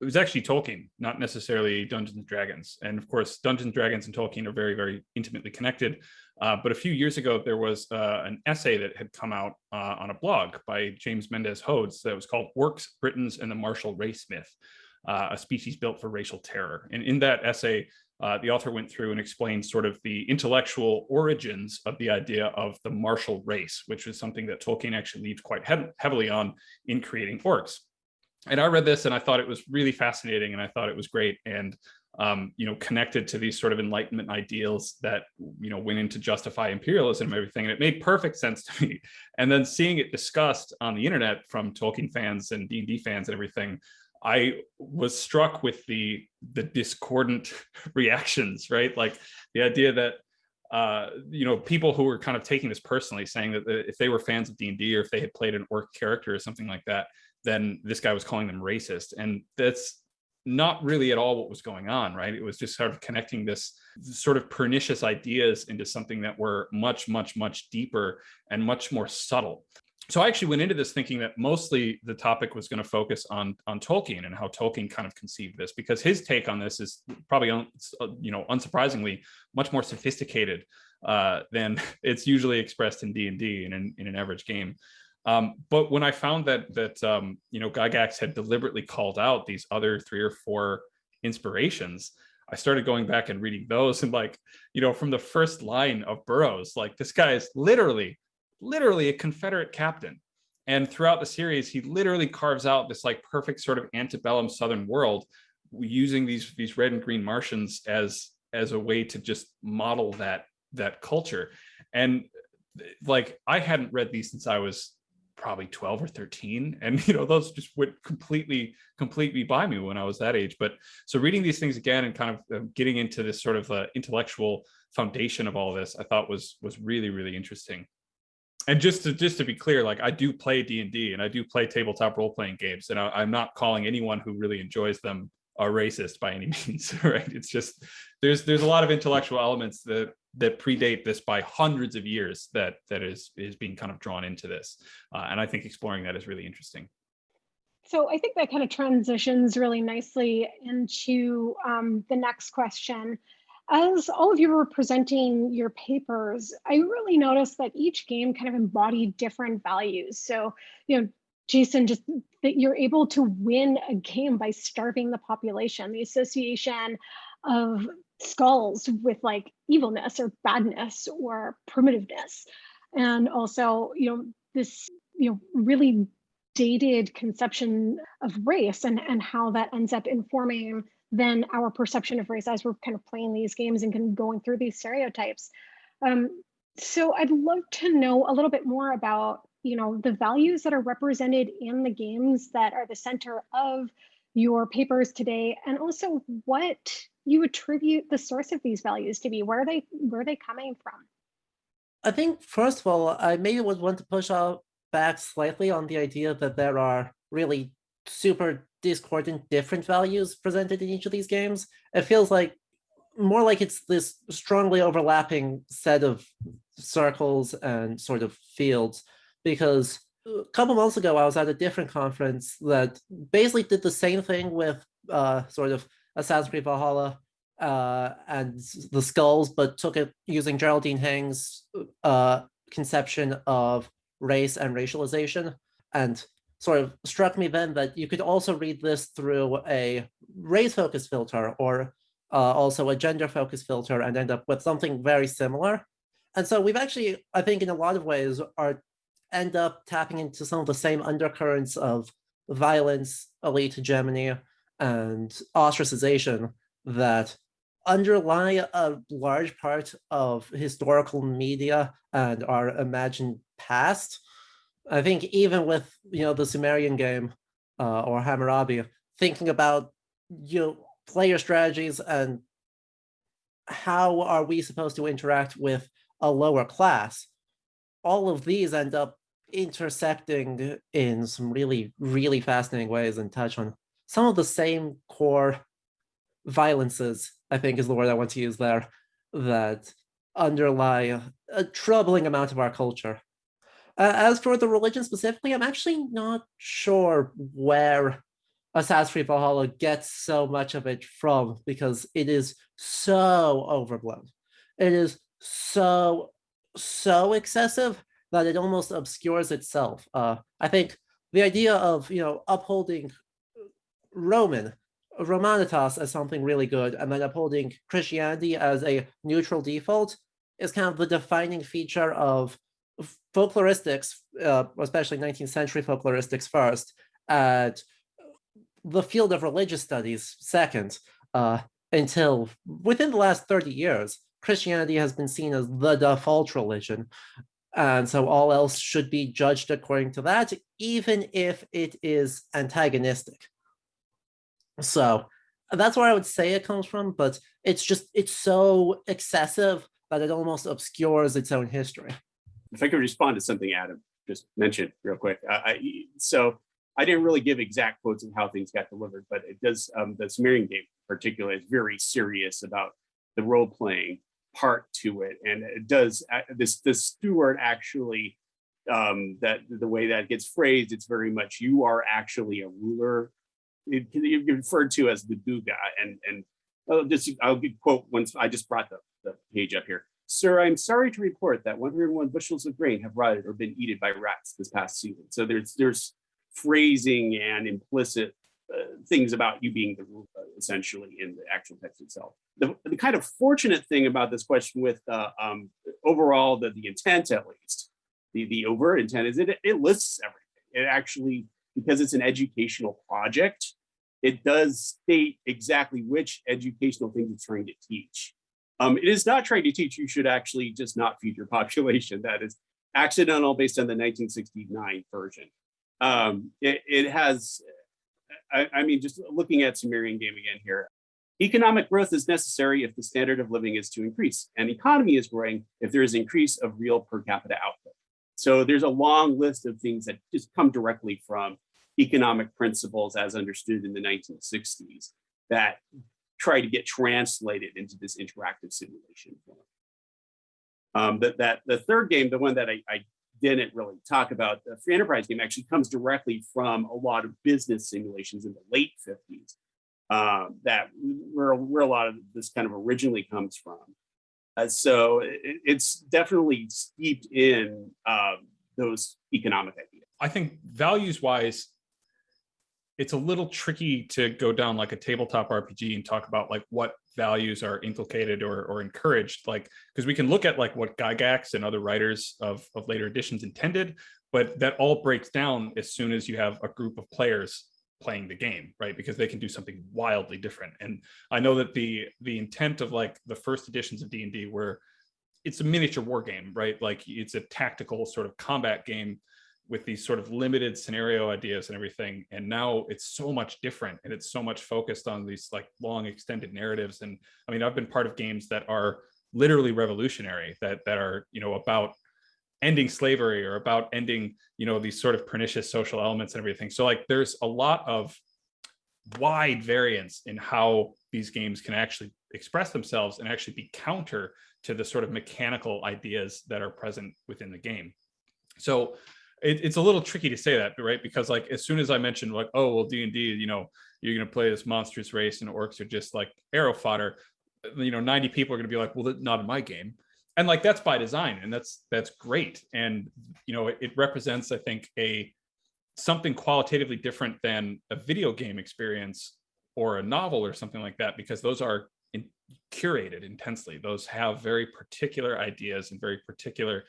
it was actually Tolkien, not necessarily Dungeons and Dragons. And of course, Dungeons, and Dragons, and Tolkien are very, very intimately connected. Uh, but a few years ago, there was uh, an essay that had come out uh, on a blog by James Mendez Hodes that was called Orcs, Britons, and the Martial Race Myth, uh, a species built for racial terror. And in that essay, uh, the author went through and explained sort of the intellectual origins of the idea of the martial race, which was something that Tolkien actually leaned quite he heavily on in creating orcs and I read this and I thought it was really fascinating and I thought it was great and um, you know connected to these sort of enlightenment ideals that you know went into justify imperialism and everything. And it made perfect sense to (laughs) me. And then seeing it discussed on the internet from Tolkien fans and D&D fans and everything I was struck with the the discordant (laughs) reactions right? Like the idea that uh, you know, people who were kind of taking this personally, saying that if they were fans of D&D or if they had played an orc character or something like that, then this guy was calling them racist. And that's not really at all what was going on, right? It was just sort of connecting this sort of pernicious ideas into something that were much, much, much deeper and much more subtle. So I actually went into this thinking that mostly the topic was going to focus on on Tolkien and how Tolkien kind of conceived this, because his take on this is probably, you know, unsurprisingly, much more sophisticated uh, than (laughs) it's usually expressed in D and D and in, in an average game. Um, but when I found that that um, you know Gygax had deliberately called out these other three or four inspirations, I started going back and reading those and like you know from the first line of Burroughs, like this guy is literally literally a Confederate captain. And throughout the series, he literally carves out this like perfect sort of antebellum Southern world using these these red and green Martians as as a way to just model that that culture. And like I hadn't read these since I was probably 12 or 13 and you know those just would completely completely by me when i was that age. But so reading these things again and kind of uh, getting into this sort of uh, intellectual foundation of all this i thought was was really really interesting. And just to just to be clear like i do play d&d and i do play tabletop role-playing games and I, i'm not calling anyone who really enjoys them a racist by any (laughs) means right? It's just there's there's a lot of intellectual elements that that predate this by hundreds of years that that is is being kind of drawn into this. Uh, and i think exploring that is really interesting. So i think that kind of transitions really nicely into um, the next question. As all of you were presenting your papers i really noticed that each game kind of embodied different values. So you know jason just that you're able to win a game by starving the population the association of skulls with like evilness or badness or primitiveness. And also you know this you know really dated conception of race and and how that ends up informing then our perception of race as we're kind of playing these games and kind of going through these stereotypes. Um, so i'd love to know a little bit more about you know the values that are represented in the games that are the center of your papers today and also what you attribute the source of these values to be? Where are they where are they coming from? I think first of all, I maybe would want to push out back slightly on the idea that there are really super discordant different values presented in each of these games. It feels like more like it's this strongly overlapping set of circles and sort of fields because a couple months ago I was at a different conference that basically did the same thing with uh, sort of Assassin's Creed Valhalla uh, and the skulls, but took it using Geraldine Heng's uh, conception of race and racialization. And sort of struck me then that you could also read this through a race focus filter or uh, also a gender focus filter and end up with something very similar. And so we've actually, I think in a lot of ways, are end up tapping into some of the same undercurrents of violence, elite hegemony, and ostracization that underlie a large part of historical media and our imagined past. I think even with you know the Sumerian game uh, or Hammurabi, thinking about you know player strategies and how are we supposed to interact with a lower class, all of these end up intersecting in some really, really fascinating ways and touch on some of the same core violences, I think is the word I want to use there, that underlie a troubling amount of our culture. Uh, as for the religion specifically, I'm actually not sure where Assassin's Creed Valhalla gets so much of it from because it is so overblown. It is so, so excessive that it almost obscures itself. Uh, I think the idea of, you know, upholding Roman, Romanitas as something really good, and then upholding Christianity as a neutral default is kind of the defining feature of folkloristics, uh, especially 19th century folkloristics first, at the field of religious studies second, uh, until within the last 30 years, Christianity has been seen as the default religion. And so all else should be judged according to that, even if it is antagonistic. So that's where I would say it comes from, but it's just, it's so excessive that it almost obscures its own history. If I could respond to something Adam just mentioned real quick. Uh, I, so I didn't really give exact quotes of how things got delivered, but it does, um, the Sumerian game particularly is very serious about the role playing part to it. And it does, uh, this, the steward actually, um, that the way that gets phrased, it's very much, you are actually a ruler. It can be referred to as the Guga. And, and I'll just, I'll quote once, I just brought the, the page up here. Sir, I'm sorry to report that 101 bushels of grain have rotted or been eaten by rats this past season. So there's, there's phrasing and implicit uh, things about you being the ruler, essentially, in the actual text itself. The, the kind of fortunate thing about this question with uh, um, overall the, the intent, at least, the, the overt intent is it, it lists everything. It actually, because it's an educational project, it does state exactly which educational things it's trying to teach. Um, it is not trying to teach you should actually just not feed your (laughs) population. That is accidental based on the 1969 version. Um, it, it has I, I mean, just looking at Sumerian game again here, economic growth is necessary if the standard of living is to increase and economy is growing if there is increase of real per capita output. So there's a long list of things that just come directly from economic principles as understood in the 1960s that try to get translated into this interactive simulation. Um, that, that the third game, the one that I, I didn't really talk about, the enterprise game actually comes directly from a lot of business simulations in the late 50s. Um, that where, where a lot of this kind of originally comes from. Uh, so it, it's definitely steeped in uh, those economic ideas. I think values wise, it's a little tricky to go down like a tabletop RPG and talk about like what values are inculcated or, or encouraged like because we can look at like what gygax and other writers of, of later editions intended but that all breaks down as soon as you have a group of players playing the game right? Because they can do something wildly different. And i know that the the intent of like the first editions of d&d were it's a miniature war game right? Like it's a tactical sort of combat game with these sort of limited scenario ideas and everything and now it's so much different and it's so much focused on these like long extended narratives and i mean i've been part of games that are literally revolutionary that that are you know about ending slavery or about ending you know these sort of pernicious social elements and everything. So like there's a lot of wide variance in how these games can actually express themselves and actually be counter to the sort of mechanical ideas that are present within the game. So it, it's a little tricky to say that, right? Because like as soon as I mentioned like, oh well, D and D, you know, you're gonna play this monstrous race and orcs are just like arrow fodder. You know, 90 people are gonna be like, well, not in my game. and like that's by design and that's that's great and you know it, it represents i think a something qualitatively different than a video game experience or a novel or something like that because those are in, curated intensely those have very particular ideas and very particular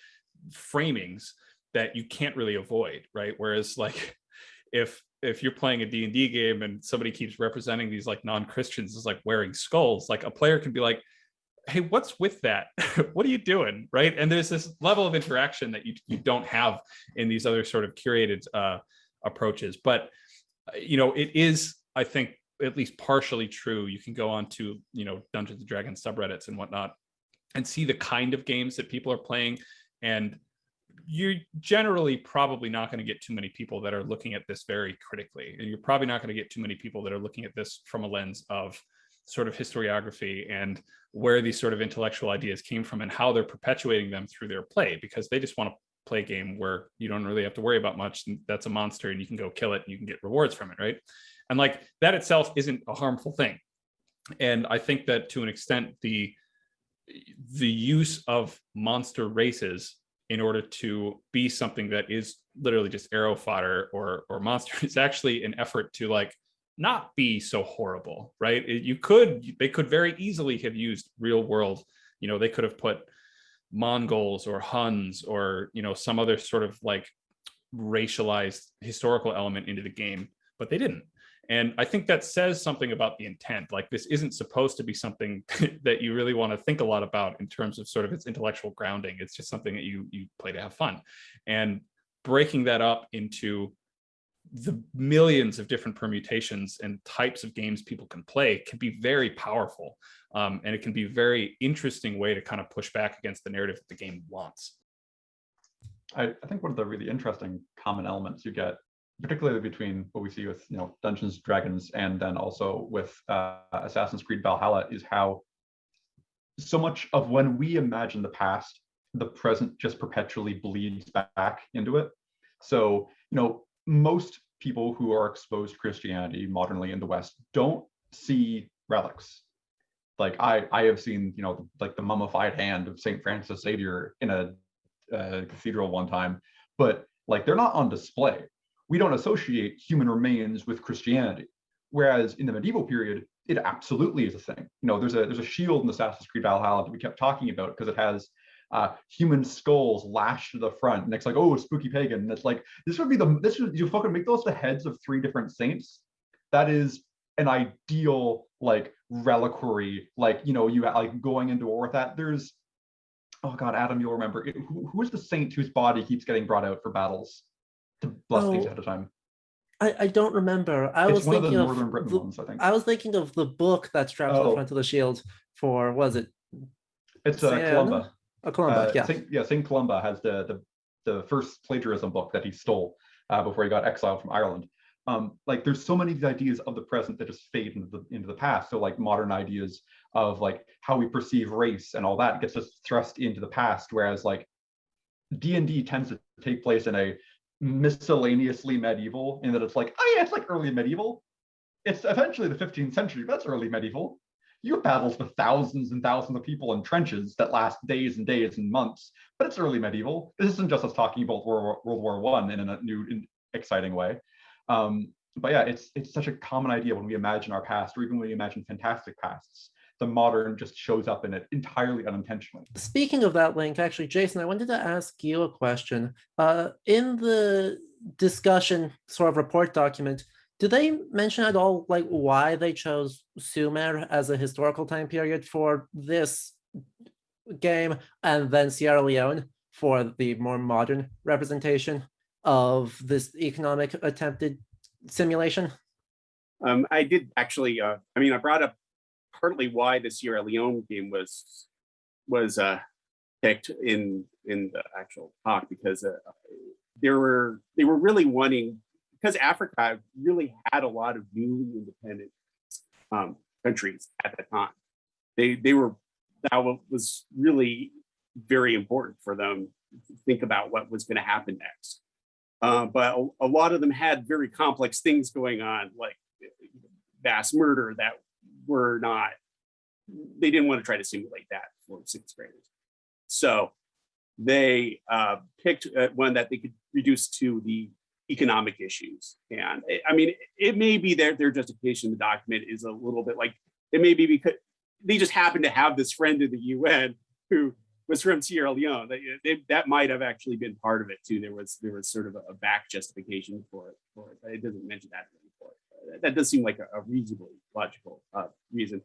framings that you can't really avoid right? Whereas like (laughs) if if you're playing a d&d game and somebody keeps representing these like non-christians as like wearing skulls like a player can be like hey what's with that? (laughs) What are you doing? Right? And there's this level of interaction that you, you don't have in these other sort of curated uh, approaches. But uh, you know it is i think at least partially true. You can go on to you know dungeons and dragons subreddits and whatnot and see the kind of games that people are playing and you're generally probably not going to get too many people that are looking at this very critically and you're probably not going to get too many people that are looking at this from a lens of sort of historiography and where these sort of intellectual ideas came from and how they're perpetuating them through their play because they just want to play a game where you don't really have to worry about much that's a monster and you can go kill it and you can get rewards from it right? And like that itself isn't a harmful thing. And i think that to an extent the the use of monster races in order to be something that is literally just arrow fodder or or monster (laughs) is actually an effort to like not be so horrible, right? You could, they could very easily have used real world, you know, they could have put Mongols or Huns or, you know, some other sort of like racialized historical element into the game, but they didn't. And I think that says something about the intent. Like this isn't supposed to be something (laughs) that you really want to think a lot about in terms of sort of its intellectual grounding. It's just something that you you play to have fun. And breaking that up into the millions of different permutations and types of games people can play can be very powerful. Um, and it can be a very interesting way to kind of push back against the narrative that the game wants. I, I think one of the really interesting common elements you get, particularly between what we see with you know Dungeons Dragons and then also with uh, Assassin's Creed Valhalla, is how so much of when we imagine the past, the present just perpetually bleeds back into it. So you know most people who are exposed to Christianity modernly in the West don't see relics. Like I, I have seen, you know, like the mummified hand of Saint Francis Xavier in a, a cathedral one time, but like they're not on display. We don't associate human remains with Christianity. Whereas in the medieval period, it absolutely is a thing. You know, there's a there's a shield in the Assassin's Creed Valhalla that we kept talking about because it has uh, human skulls lashed to the front, and it's like, oh, spooky pagan. And it's like this would be the this would you fucking make those the heads of three different saints. That is an ideal like reliquary, like you know, you like going into war with that. There's oh god, Adam, you'll remember it, who, who is the saint whose body keeps getting brought out for battles to bless oh. these ahead of time. I, I don't remember. I it's was thinking of, of Northern Britain the, ones, I think. I was thinking of the book that straps oh. to the front of the shield for was it? It's uh, Columba. Oh, Columba, uh, yeah. Saint, yeah, Saint Columba has the, the the first plagiarism book that he stole uh, before he got exiled from Ireland. Um, like there's so many of these ideas of the present that just fade into the into the past. So like modern ideas of like how we perceive race and all that gets just thrust into the past. Whereas like D and D tends to take place in a miscellaneously medieval in that it's like, oh yeah, it's like early medieval. It's eventually the 15th century, but that's early medieval you have battles with thousands and thousands of people in trenches that last days and days and months. But it's early medieval. This isn't just us talking about World War, One in a new, in exciting way. Um, but yeah, it's it's such a common idea when we imagine our past, or even when we imagine fantastic pasts. The modern just shows up in it entirely unintentionally. Speaking of that link, actually, Jason, I wanted to ask you a question. Uh, in the discussion sort of report document, do they mention at all like why they chose Sumer as a historical time period for this game and then Sierra Leone for the more modern representation of this economic attempted simulation? Um, I did actually. Uh, I mean, I brought up partly why the Sierra Leone game was was uh, picked in in the actual talk because uh, there were they were really wanting because Africa really had a lot of newly independent um, countries at the time. They they were that was really very important for them to think about what was going to happen next. Uh, but a, a, lot of them had very complex things going on, like mass murder that were not. They didn't want to try to simulate that for sixth graders. So they uh, picked uh, one that they could reduce to the economic issues. And it, I mean, it may be their their justification in the document is a little bit like it may be because they just happen to have this friend in the UN who was from Sierra Leone. They, they, that might have actually been part of it too. There was there was sort of a, back justification for it. For it. it doesn't mention that. That does seem like a, a reasonably logical uh, reason.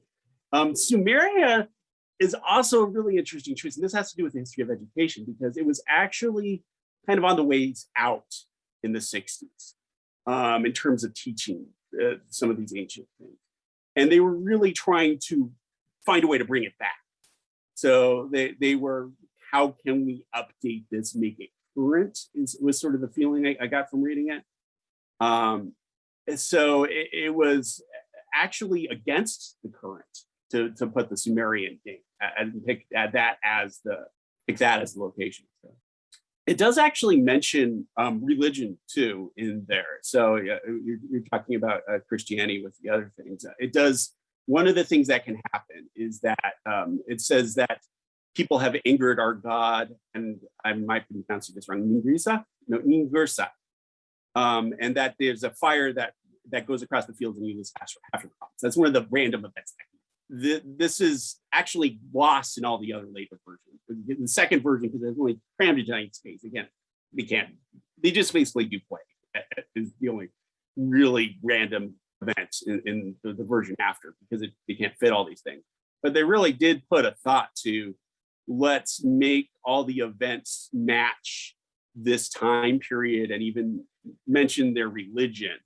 Um, Sumeria is also a really interesting choice, and this has to do with the history of education because it was actually kind of on the ways out in the 60s um, in terms of teaching uh, some of these ancient things. And they were really trying to find a way to bring it back. So they, they were, how can we update this, make it current, is, was sort of the feeling I, I got from reading it. Um, so it, it, was actually against the current to, to put the Sumerian date and pick that as the pick that as the location. So it does actually mention um, religion too in there. So you're, you're talking about uh, Christianity with the other things. It does. One of the things that can happen is that um, it says that people have angered our God, and I might be pronouncing this wrong, Ningrisa? No, Ningursa. Um, and that there's a fire that that goes across the fields and uses after crops. That's one of the random events the, this is actually lost in all the other later versions. The second version, because there's only crammed into giant space. Again, they can't. They just basically do play. Is the only really random event in, in the, the, version after because it, they can't fit all these things. But they really did put a thought to let's make all the events match this time period and even mention their religion.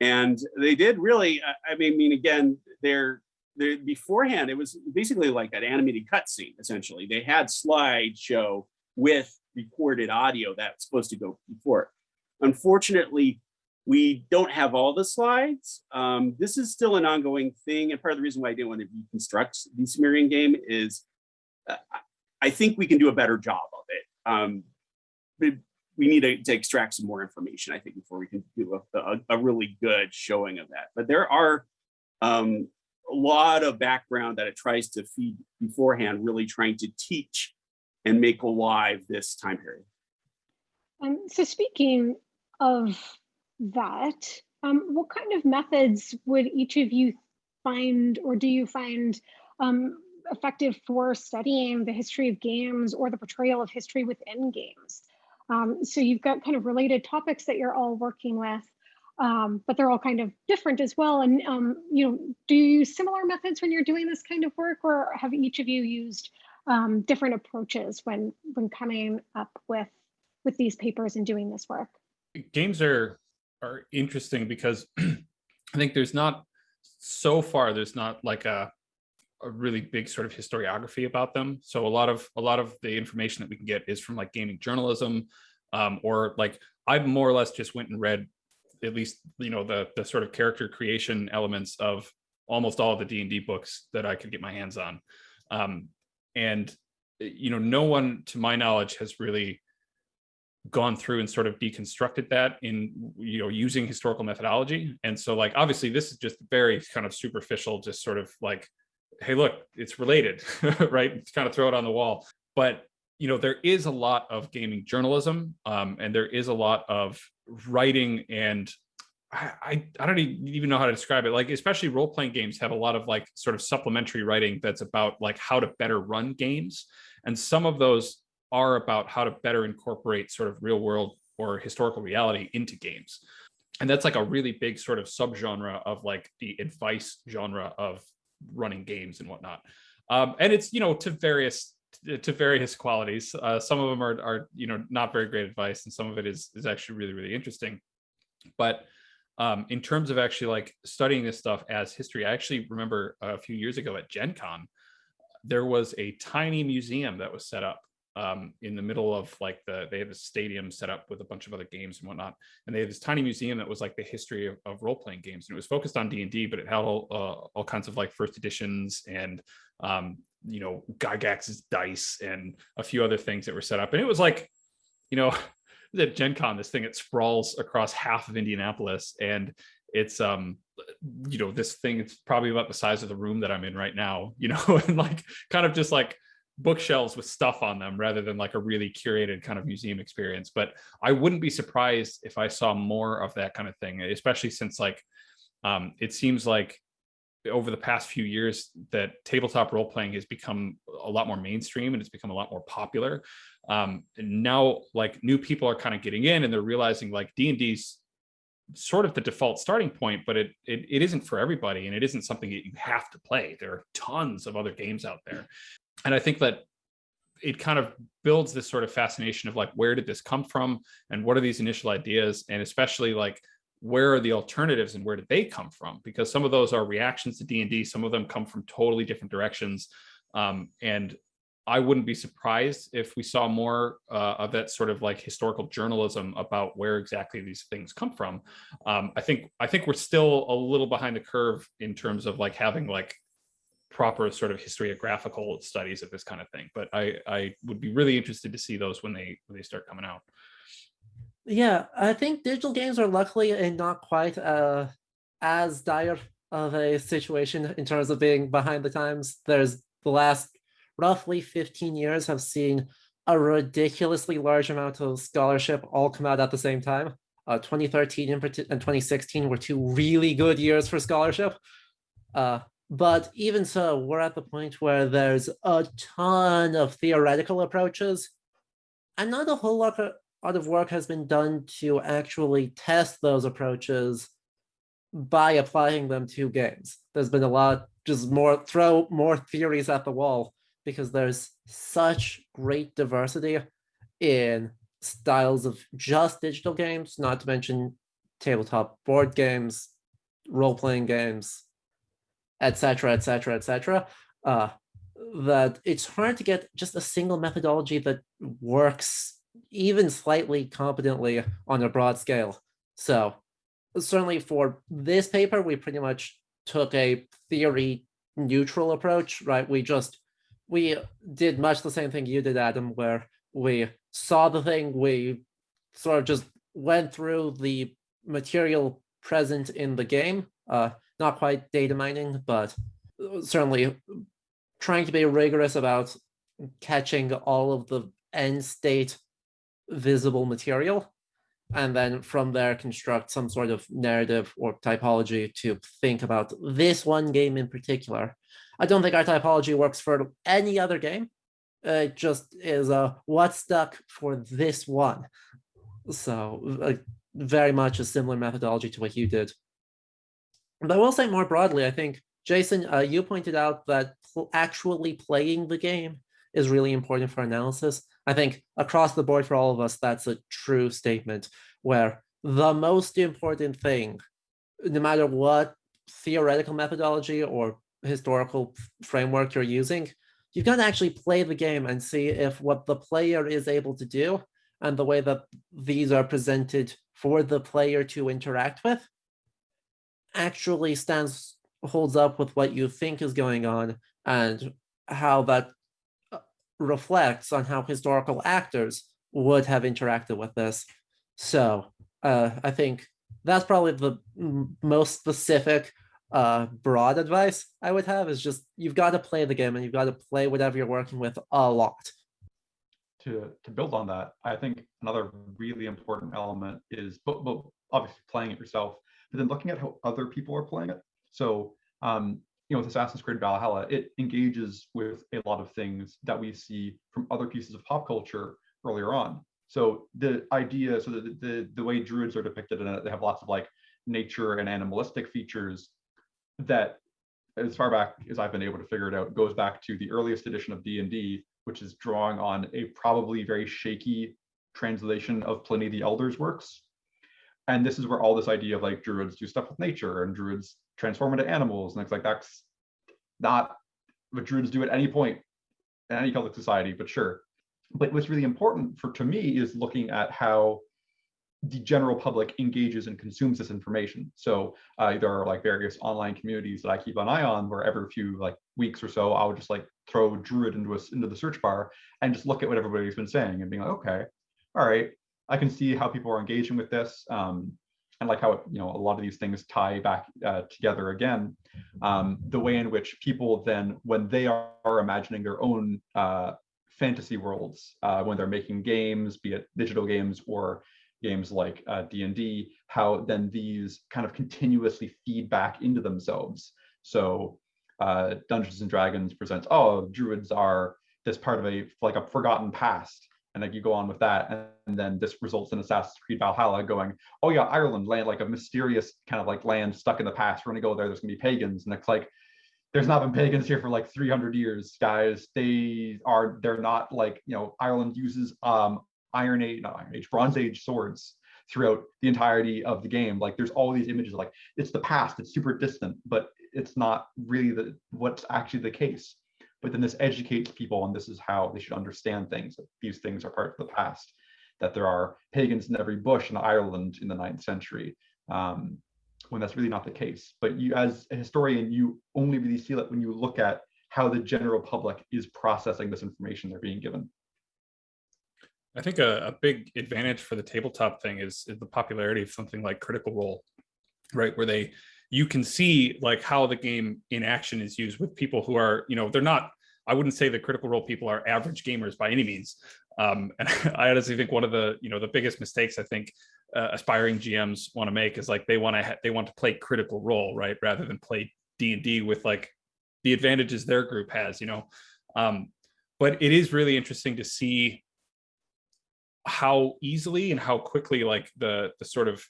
And they did really, I mean, again, they're the, beforehand, it was basically like an animated cutscene, essentially. They had slideshow with recorded audio that's supposed to go before. Unfortunately, we don't have all the slides. Um, this is still an ongoing thing. And part of the reason why I didn't want to reconstruct the Sumerian game is uh, I think we can do a better job of it. Um, we need to, to, extract some more information, I think, before we can do a, a, a really good showing of that. But there are um, a lot of background that it tries to feed beforehand, really trying to teach and make alive this time period. Um, so speaking of that, um, what kind of methods would each of you find or do you find um, effective for studying the history of games or the portrayal of history within games? Um, so you've got kind of related topics that you're all working with um, but they're all kind of different as well. And um, you know, do you use similar methods when you're doing this kind of work, or have each of you used um, different approaches when when coming up with with these papers and doing this work? Games are are interesting because (clears throat) I think there's not so far there's not like a a really big sort of historiography about them. So a lot of a lot of the information that we can get is from like gaming journalism, um, or like I more or less just went and read at least you know the the sort of character creation elements of almost all of the D&D books that I could get my hands on. Um, and you know, no one to my knowledge has really gone through and sort of deconstructed that in you know using historical methodology. And so like obviously this is just very kind of superficial, just sort of like, hey, look, it's related, (laughs) right? kind of throw it on the wall. But you know, there is a lot of gaming journalism um, and there is a lot of writing and I, I, I don't even know how to describe it. Like, especially role playing games have a lot of like sort of supplementary writing that's about like how to better run games. And some of those are about how to better incorporate sort of real world or historical reality into games. And that's like a really big sort of subgenre of like the advice genre of running games and whatnot. Um, and it's, you know, to various to various qualities. Uh, some of them are, are, you know, not very great advice, and some of it is is actually really, really interesting. But um, in terms of actually like studying this stuff as history, I actually remember a few years ago at Gen Con, there was a tiny museum that was set up um, in the middle of like the, they had a stadium set up with a bunch of other games and whatnot. And they had this tiny museum that was like the history of, of role-playing games. And it was focused on D&D, but it had all, uh, all kinds of like first editions and um, you know, Gygax's dice and a few other things that were set up. And it was like, you know, (laughs) at Gen Con, this thing, it sprawls across half of Indianapolis and it's, um, you know, this thing, it's probably about the size of the room that I'm in right now, you know, (laughs) and like kind of just like bookshelves with stuff on them rather than like a really curated kind of museum experience. But I wouldn't be surprised if I saw more of that kind of thing, especially since like um, it seems like over the past few years that tabletop role playing has become a lot more mainstream and it's become a lot more popular. Um, and now like new people are kind of getting in and they're realizing like D&D's sort of the default starting point, but it, it, it isn't for everybody and it isn't something that you have to play. There are tons of other games out there. And I think that it kind of builds this sort of fascination of like, where did this come from? And what are these initial ideas? And especially like, where are the alternatives and where did they come from? Because some of those are reactions to D&D. Some of them come from totally different directions. Um, and I wouldn't be surprised if we saw more uh, of that sort of like historical journalism about where exactly these things come from. Um, I think I think we're still a little behind the curve in terms of like having like proper sort of historiographical studies of this kind of thing. But I I would be really interested to see those when they when they start coming out. Yeah, I think digital games are luckily in not quite uh, as dire of a situation in terms of being behind the times. There's the last roughly 15 years have seen a ridiculously large amount of scholarship all come out at the same time. Uh, 2013 and 2016 were two really good years for scholarship. Uh, but even so, we're at the point where there's a ton of theoretical approaches and not a whole lot of work has been done to actually test those approaches by applying them to games. There's been a lot, just more, throw more theories at the wall because there's such great diversity in styles of just digital games, not to mention tabletop board games, role-playing games, etc., etc., etc. That it's hard to get just a single methodology that works even slightly competently on a broad scale. So certainly for this paper, we pretty much took a theory neutral approach, right? We just we did much the same thing you did, Adam, where we saw the thing, we sort of just went through the material present in the game, uh, not quite data mining, but certainly trying to be rigorous about catching all of the end state visible material, and then from there construct some sort of narrative or typology to think about this one game in particular. I don't think our typology works for any other game. It just is a what stuck for this one. So uh, very much a similar methodology to what you did. But I will say more broadly, I think, Jason, uh, you pointed out that pl actually playing the game is really important for analysis. I think across the board for all of us, that's a true statement where the most important thing, no matter what theoretical methodology or historical framework you're using, you've got to actually play the game and see if what the player is able to do and the way that these are presented for the player to interact with actually stands holds up with what you think is going on and how that uh, reflects on how historical actors would have interacted with this. So uh, I think that's probably the most specific uh, broad advice I would have is just you've got to play the game and you've got to play whatever you're working with a lot. To, to build on that, I think another really important element is but, but obviously playing it yourself, but then looking at how other people are playing it. So um, you know, with Assassin's Creed Valhalla, it engages with a lot of things that we see from other pieces of pop culture earlier on. So the idea, so the the, the way druids are depicted in it, they have lots of like nature and animalistic features that as far back as I've been able to figure it out, goes back to the earliest edition of D&D, which is drawing on a probably very shaky translation of Pliny the Elder's works. And this is where all this idea of like druids do stuff with nature and druids transform into animals and things like that's not what druids do at any point in any Celtic society, but sure. But what's really important for to me is looking at how the general public engages and consumes this information. So uh, there are like various online communities that I keep an eye on where every few like weeks or so, I would just like throw Druid into a, into the search bar and just look at what everybody's been saying and being like, okay, all right, I can see how people are engaging with this. Um, and like how you know a lot of these things tie back uh, together again. Um, the way in which people then, when they are, are imagining their own uh, fantasy worlds, uh, when they're making games, be it digital games or games like D&D, uh, how then these kind of continuously feed back into themselves. So uh, Dungeons and Dragons presents, oh, druids are this part of a like a forgotten past and like you go on with that and, then this results in assassin's creed valhalla going oh yeah ireland land like a mysterious kind of like land stuck in the past. We're gonna go there. There's gonna be pagans. And it's like there's not been pagans here for like 300 years guys. They are they're not like you know ireland uses um iron age not iron age bronze age swords throughout the entirety of the game. Like there's all these images like it's the past it's super distant but it's not really the what's actually the case but then this educates people and this is how they should understand things these things are part of the past that there are pagans in every bush in ireland in the ninth century um, when that's really not the case. But you as a historian you only really see that when you look at how the general public is processing this information they're being given. I think a, a big advantage for the tabletop thing is, is the popularity of something like critical role right? Where they you can see like how the game in action is used with people who are, you know, they're not, I wouldn't say the critical role people are average gamers by any means. Um, (laughs) and I honestly think one of the, you know, the biggest mistakes I think uh, aspiring GMs want to make is like they want to they want to play critical role, right, rather than play D and D with like the advantages their group has, you know. Um, but it is really interesting to see how easily and how quickly like the the sort of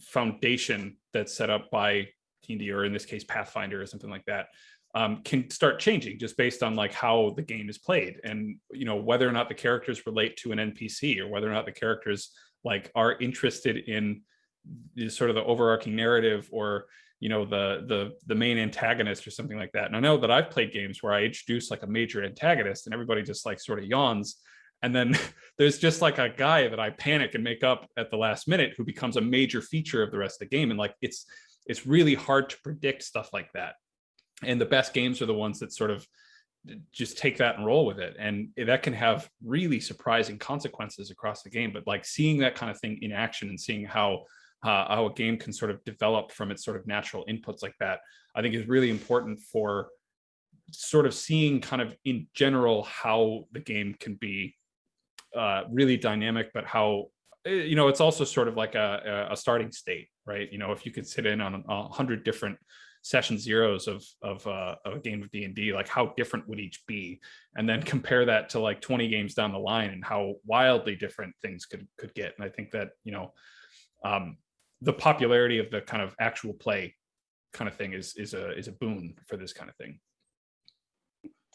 foundation that's set up by D&D or in this case Pathfinder or something like that um, can start changing just based on like how the game is played. And you know whether or not the characters relate to an NPC or whether or not the characters like are interested in the, sort of the overarching narrative or you know the the the main antagonist or something like that. And i know that i've played games where i introduce like a major antagonist and everybody just like sort of yawns and then (laughs) there's just like a guy that I panic and make up at the last minute who becomes a major feature of the rest of the game. And like it's it's really hard to predict stuff like that. And the best games are the ones that sort of just take that and roll with it. And that can have really surprising consequences across the game. But like seeing that kind of thing in action and seeing how uh, how a game can sort of develop from its sort of natural inputs like that, I think is really important for sort of seeing kind of in general how the game can be uh, really dynamic, but how eh, you know it's also sort of like a, a starting state, right? You know, if you could sit in on a hundred different session zeros of of, uh, of a game of D and D, like how different would each be, and then compare that to like 20 games down the line and how wildly different things could could get. And I think that you know um, the popularity of the kind of actual play kind of thing is is a is a boon for this kind of thing.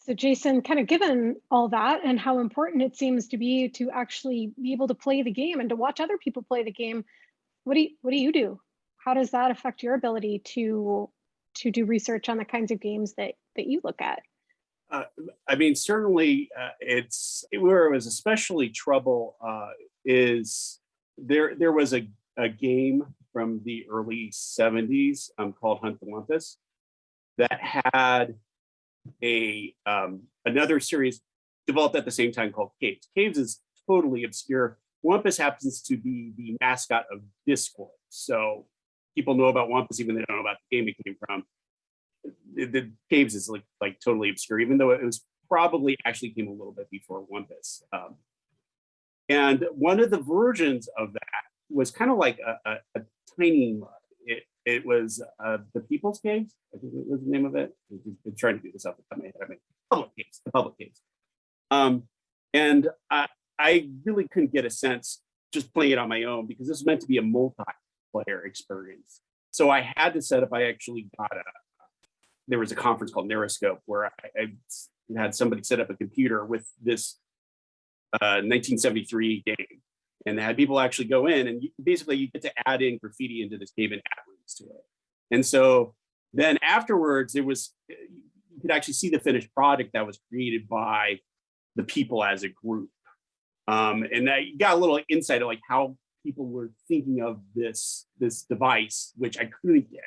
So Jason, kind of given all that and how important it seems to be to actually be able to play the game and to watch other people play the game, what do you, what do you do? How does that affect your ability to to do research on the kinds of games that that you look at? Uh, I mean, certainly, uh, it's where it was especially trouble uh, is there. There was a a game from the early '70s um, called Hunt the Wumpus that had a um, another series developed at the same time called Caves. Caves is totally obscure. Wumpus happens to be the mascot of Discord. So people know about Wumpus even they don't know about the game it came from. The, the Caves is like like totally obscure, even though it was probably actually came a little bit before Wumpus. Um, and one of the versions of that was kind of like a, a, a tiny it, it was uh, the People's Caves. I think it was the name of it. I'm trying to do this off the top of my head. I mean, public caves, the public caves. Um, and I, I really couldn't get a sense just playing it on my own because this was meant to be a multiplayer experience. So I had to set up. I actually got a. There was a conference called Narrascope where I, I had somebody set up a computer with this uh, 1973 game and they had people actually go in and you, basically you get to add in graffiti into this cave and add rooms to it. And so then afterwards, it was you could actually see the finished product that was created by the people as a group. Um, and I got a little insight of like how people were thinking of this this device, which I couldn't get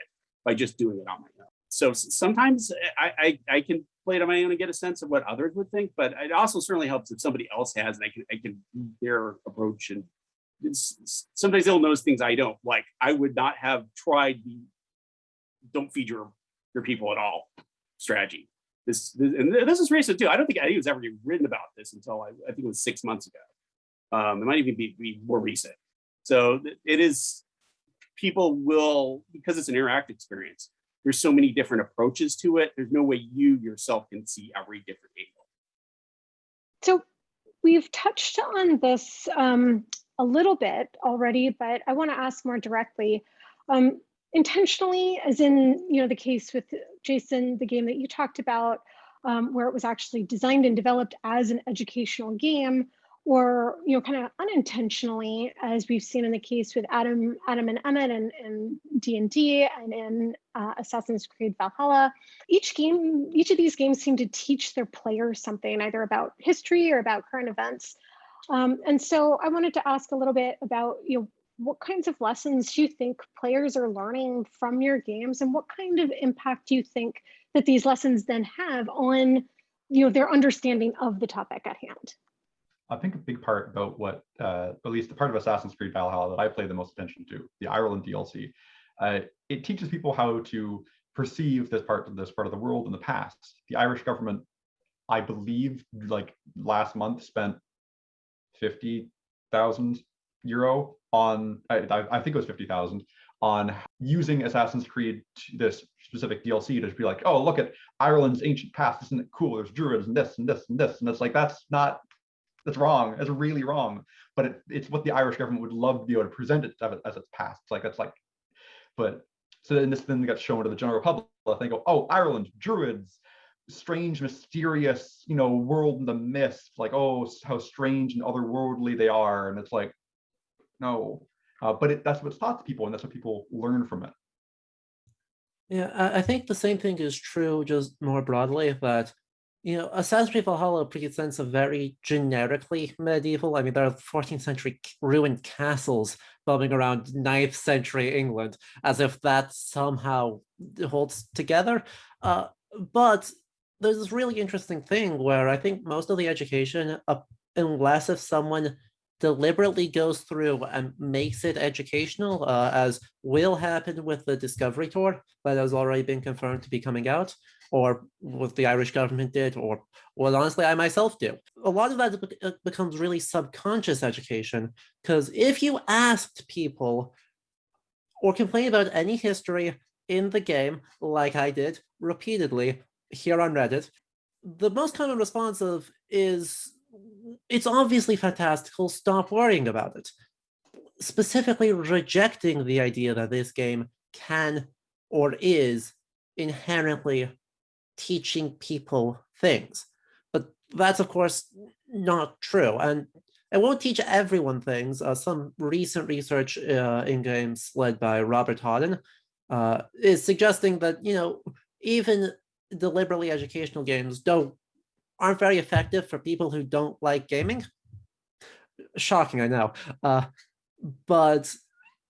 by just doing it on my. So sometimes I, I, I can play it on my own and get a sense of what others would think, but it also certainly helps if somebody else has, and I can I can their approach and sometimes they'll notice things I don't like. I would not have tried the don't feed your your people at all strategy. This, this and this is recent too. I don't think Eddie was ever written about this until I, I think it was six months ago. Um, it might even be, be more recent. So it is people will because it's an interactive experience. There's so many different approaches to it. There's no way you yourself can see every different angle. So we've touched on this um, a little bit already, but I want to ask more directly. Um, intentionally, as in you know the case with Jason, the game that you talked about, um, where it was actually designed and developed as an educational game, or you know kind of unintentionally as we've seen in the case with adam adam and emmett and, and d&d and in uh, assassin's creed valhalla each game each of these games seem to teach their players something either about history or about current events. Um, and so i wanted to ask a little bit about you know what kinds of lessons do you think players are learning from your games and what kind of impact do you think that these lessons then have on you know their understanding of the topic at hand I think a big part about what, uh, at least the part of Assassin's Creed Valhalla that I play the most attention to, the Ireland DLC, uh, it teaches people how to perceive this part of this part of the world in the past. The Irish government, I believe, like last month, spent fifty thousand euro on, I, I think it was fifty thousand on using Assassin's Creed, this specific DLC, to be like, oh, look at Ireland's ancient past, isn't it cool? There's druids and this and this and this, and it's like that's not that's wrong. That's really wrong. But it, it's what the Irish government would love to be able to present it as its past. It's like that's like, but so then this then got shown to the general public. They go, oh, Ireland, Druids, strange, mysterious, you know, world in the mist. Like, oh, how strange and otherworldly they are. And it's like, no. Uh, but it, that's what's taught to people, and that's what people learn from it. Yeah, I think the same thing is true, just more broadly. That you know, Assassin's Creed Valhalla presents a very generically medieval. I mean, there are 14th century ruined castles building around 9th century England, as if that somehow holds together. Uh, but there's this really interesting thing where I think most of the education, uh, unless if someone deliberately goes through and makes it educational, uh, as will happen with the Discovery Tour that has already been confirmed to be coming out, or what the Irish government did, or what honestly I myself do. A lot of that uh, becomes really subconscious education, because if you asked people or complain about any history in the game, like I did repeatedly here on Reddit, the most common response of is, it's obviously fantastical, stop worrying about it. Specifically rejecting the idea that this game can or is inherently teaching people things. But that's, of course, not true. And it won't teach everyone things. Uh, some recent research uh, in games led by Robert Houghton uh, is suggesting that, you know, even deliberately educational games don't aren't very effective for people who don't like gaming. Shocking, I know. Uh, but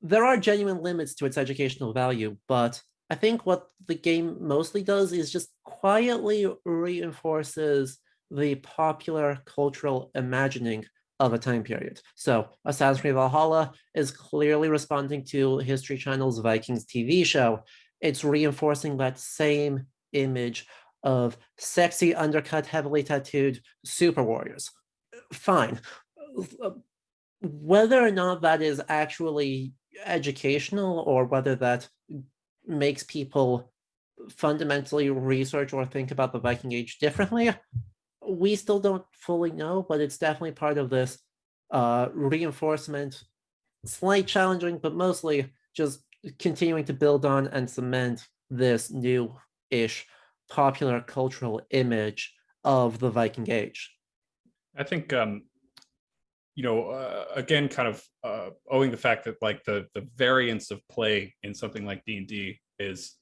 there are genuine limits to its educational value, but I think what the game mostly does is just quietly reinforces the popular cultural imagining of a time period. So Assassin's Creed Valhalla is clearly responding to History Channel's Vikings TV show. It's reinforcing that same image of sexy, undercut, heavily tattooed super warriors. Fine. Whether or not that is actually educational or whether that makes people fundamentally research or think about the Viking Age differently, we still don't fully know, but it's definitely part of this uh, reinforcement, slight challenging, but mostly just continuing to build on and cement this new-ish popular cultural image of the Viking Age. I think, um, you know, uh, again, kind of uh, owing the fact that like the the variance of play in something like D and D is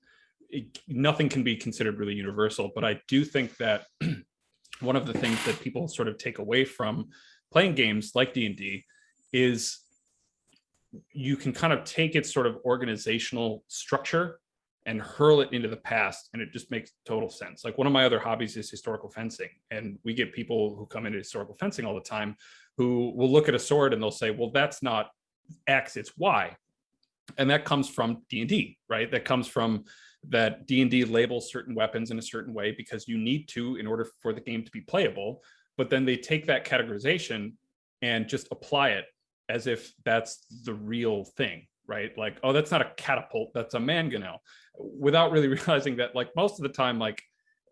it, nothing can be considered really universal. But I do think that (clears throat) one of the things that people sort of take away from playing games like D and D is you can kind of take its sort of organizational structure and hurl it into the past and it just makes total sense like one of my other hobbies is historical fencing and we get people who come into historical fencing all the time who will look at a sword and they'll say well that's not X, it's Y. And that comes from D&D, right? That comes from that D&D labels certain weapons in a certain way because you need to in order for the game to be playable. But then they take that categorization and just apply it as if that's the real thing, right? Like, oh, that's not a catapult, that's a mangonel, without really (laughs) realizing that like most of the time, like,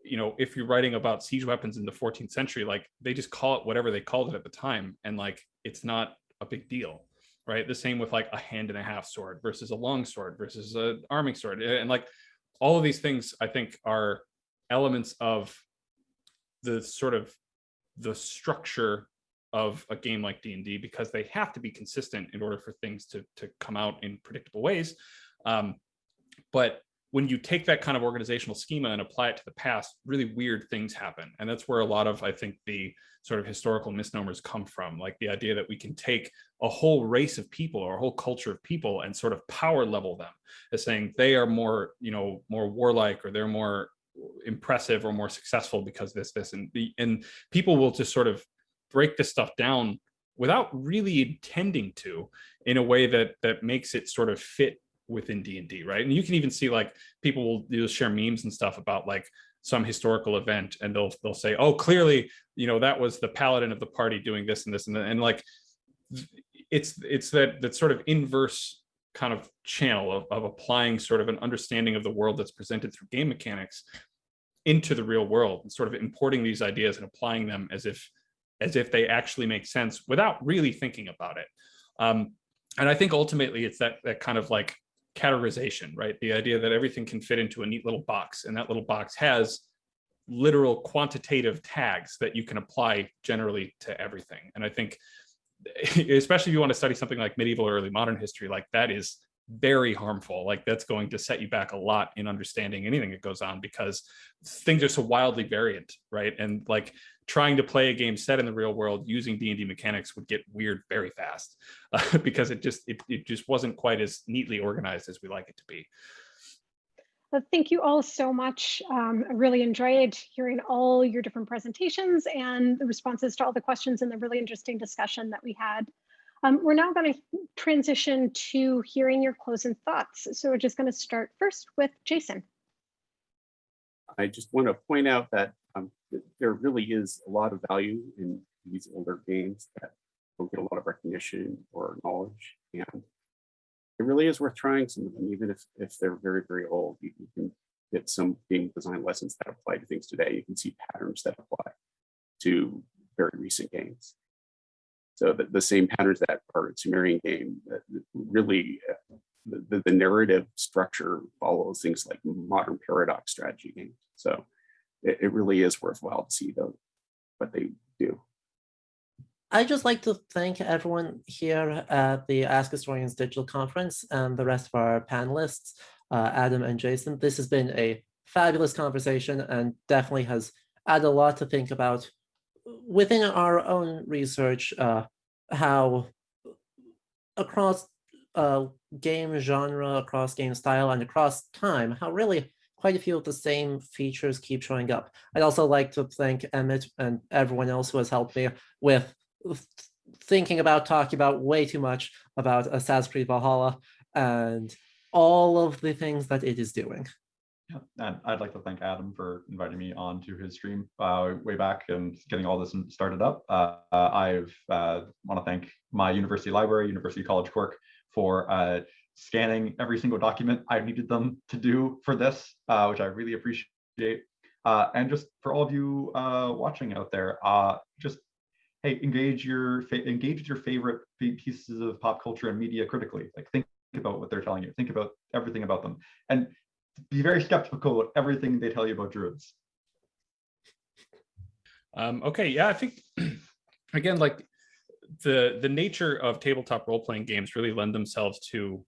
you know, if you're writing about siege weapons in the 14th century, like they just call it whatever they called it at the time. And like, it's not a big deal, right? The same with like a hand and a half sword versus a long sword versus an arming sword. And like all of these things, I think are elements of the sort of the structure of a game like D&D because they have to be consistent in order for things to, to come out in predictable ways. Um, but when you take that kind of organizational schema and apply it to the past, really weird things happen. And that's where a lot of, I think, the sort of historical misnomers come from, like the idea that we can take a whole race of people or a whole culture of people and sort of power level them as saying they are more, you know, more warlike or they're more impressive or more successful because this, this, and the, and people will just sort of break this stuff down without really intending to in a way that that makes it sort of fit within D&D, right? And you can even see like people will, share memes and stuff about like some historical event and they'll they'll say, oh, clearly, you know, that was the paladin of the party doing this and this and. And like it's it's that that sort of inverse kind of channel of, of applying sort of an understanding of the world that's presented through game mechanics into the real world and sort of importing these ideas and applying them as if as if they actually make sense without really thinking about it. Um, and I think ultimately it's that that kind of like categorization, right? The idea that everything can fit into a neat little box and that little box has literal quantitative tags that you can apply generally to everything. And I think, (laughs) especially if you want to study something like medieval or early modern history, like that is very harmful. Like that's going to set you back a lot in understanding anything that goes on because things are so wildly variant, right? And like trying to play a game set in the real world using D&D mechanics would get weird very fast uh, (laughs) because it just it, it just wasn't quite as neatly organized as we like it to be. Well, thank you all so much. Um, I really enjoyed hearing all your different presentations and the responses to all the questions and the really interesting discussion that we had. Um, we're now going to transition to hearing your closing thoughts. So we're just going to start first with Jason. I just want to point out that um, there really is a lot of value in these older games that don't get a lot of recognition or knowledge. And it really is worth trying some of them, even if, if they're very, very old. You, you can get some game design lessons that apply to things today. You can see patterns that apply to very recent games. So the, the same patterns that are in Sumerian game really uh, the, the narrative structure follows things like modern paradox strategy games. So it, it really is worthwhile to see though what they do. I'd just like to thank everyone here at the Ask Historians Digital Conference and the rest of our panelists, uh, Adam and Jason. This has been a fabulous conversation and definitely has added a lot to think about within our own research, uh, how across uh, game genre, across game style, and across time, how really quite a few of the same features keep showing up. I'd also like to thank Emmett and everyone else who has helped me with thinking about talking about way too much about Assassin's Creed Valhalla and all of the things that it is doing. And I'd like to thank Adam for inviting me onto his stream uh, way back and getting all this started up. Uh, I've uh, want to thank my university library, University College Cork, for uh, scanning every single document I needed them to do for this, uh, which I really appreciate. Uh, and just for all of you watching out there, just hey, engage your engage your favorite pieces of pop culture and media critically. Like think about what they're telling you. Think about everything about them, and be very skeptical of everything they tell you about druids. Um, okay, yeah, I think (clears throat) again, like the the nature of tabletop role playing games really lend themselves to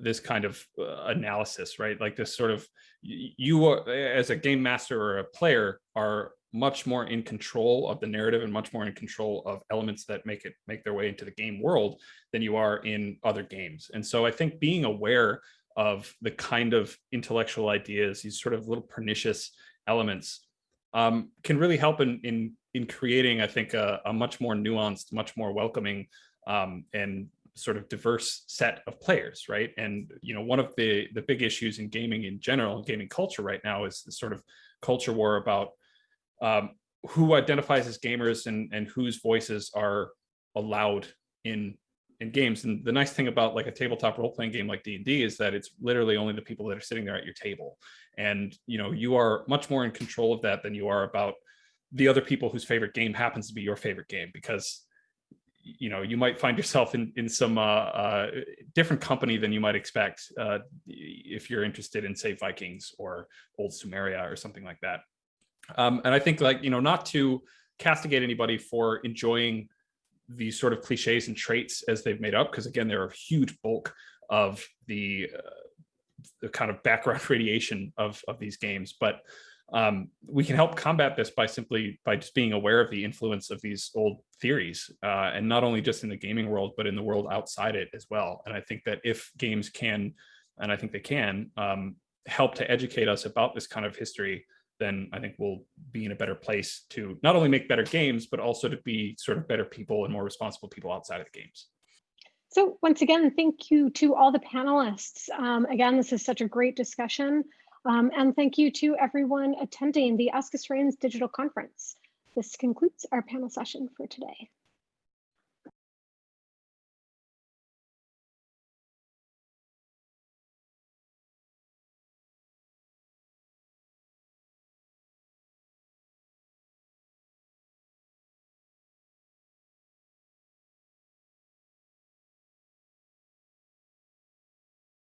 this kind of uh, analysis, right? Like this sort of you are, as a game master or a player are much more in control of the narrative and much more in control of elements that make it make their way into the game world than you are in other games. And so I think being aware of the kind of intellectual ideas, these sort of little pernicious elements um, can really help in, in, in creating, I think, a, a, much more nuanced, much more welcoming um, and sort of diverse set of players, right? And you know, one of the the big issues in gaming in general, gaming culture right now, is the sort of culture war about um, who identifies as gamers and and whose voices are allowed in in games. And the nice thing about like a tabletop role playing game like D and D is that it's literally only the people that are sitting there at your table, and you know, you are much more in control of that than you are about the other people whose favorite game happens to be your favorite game because you know you might find yourself in in some uh, uh, different company than you might expect uh, if you're interested in say Vikings or old Sumeria or something like that. Um, and I think like you know not to castigate anybody for enjoying these sort of cliches and traits as they've made up because again they're a huge bulk of the uh, the kind of background (laughs) radiation of of these games, but um, we can help combat this by simply by just being aware of the influence of these old theories uh, and not only just in the gaming world but in the world outside it as well. And i think that if games can and i think they can um, help to educate us about this kind of history then i think we'll be in a better place to not only make better games but also to be sort of better people and more responsible people outside of the games so once again thank you to all the panelists um, again this is such a great discussion um, and thank you to everyone attending the Ask Historians digital conference. This concludes our panel session for today.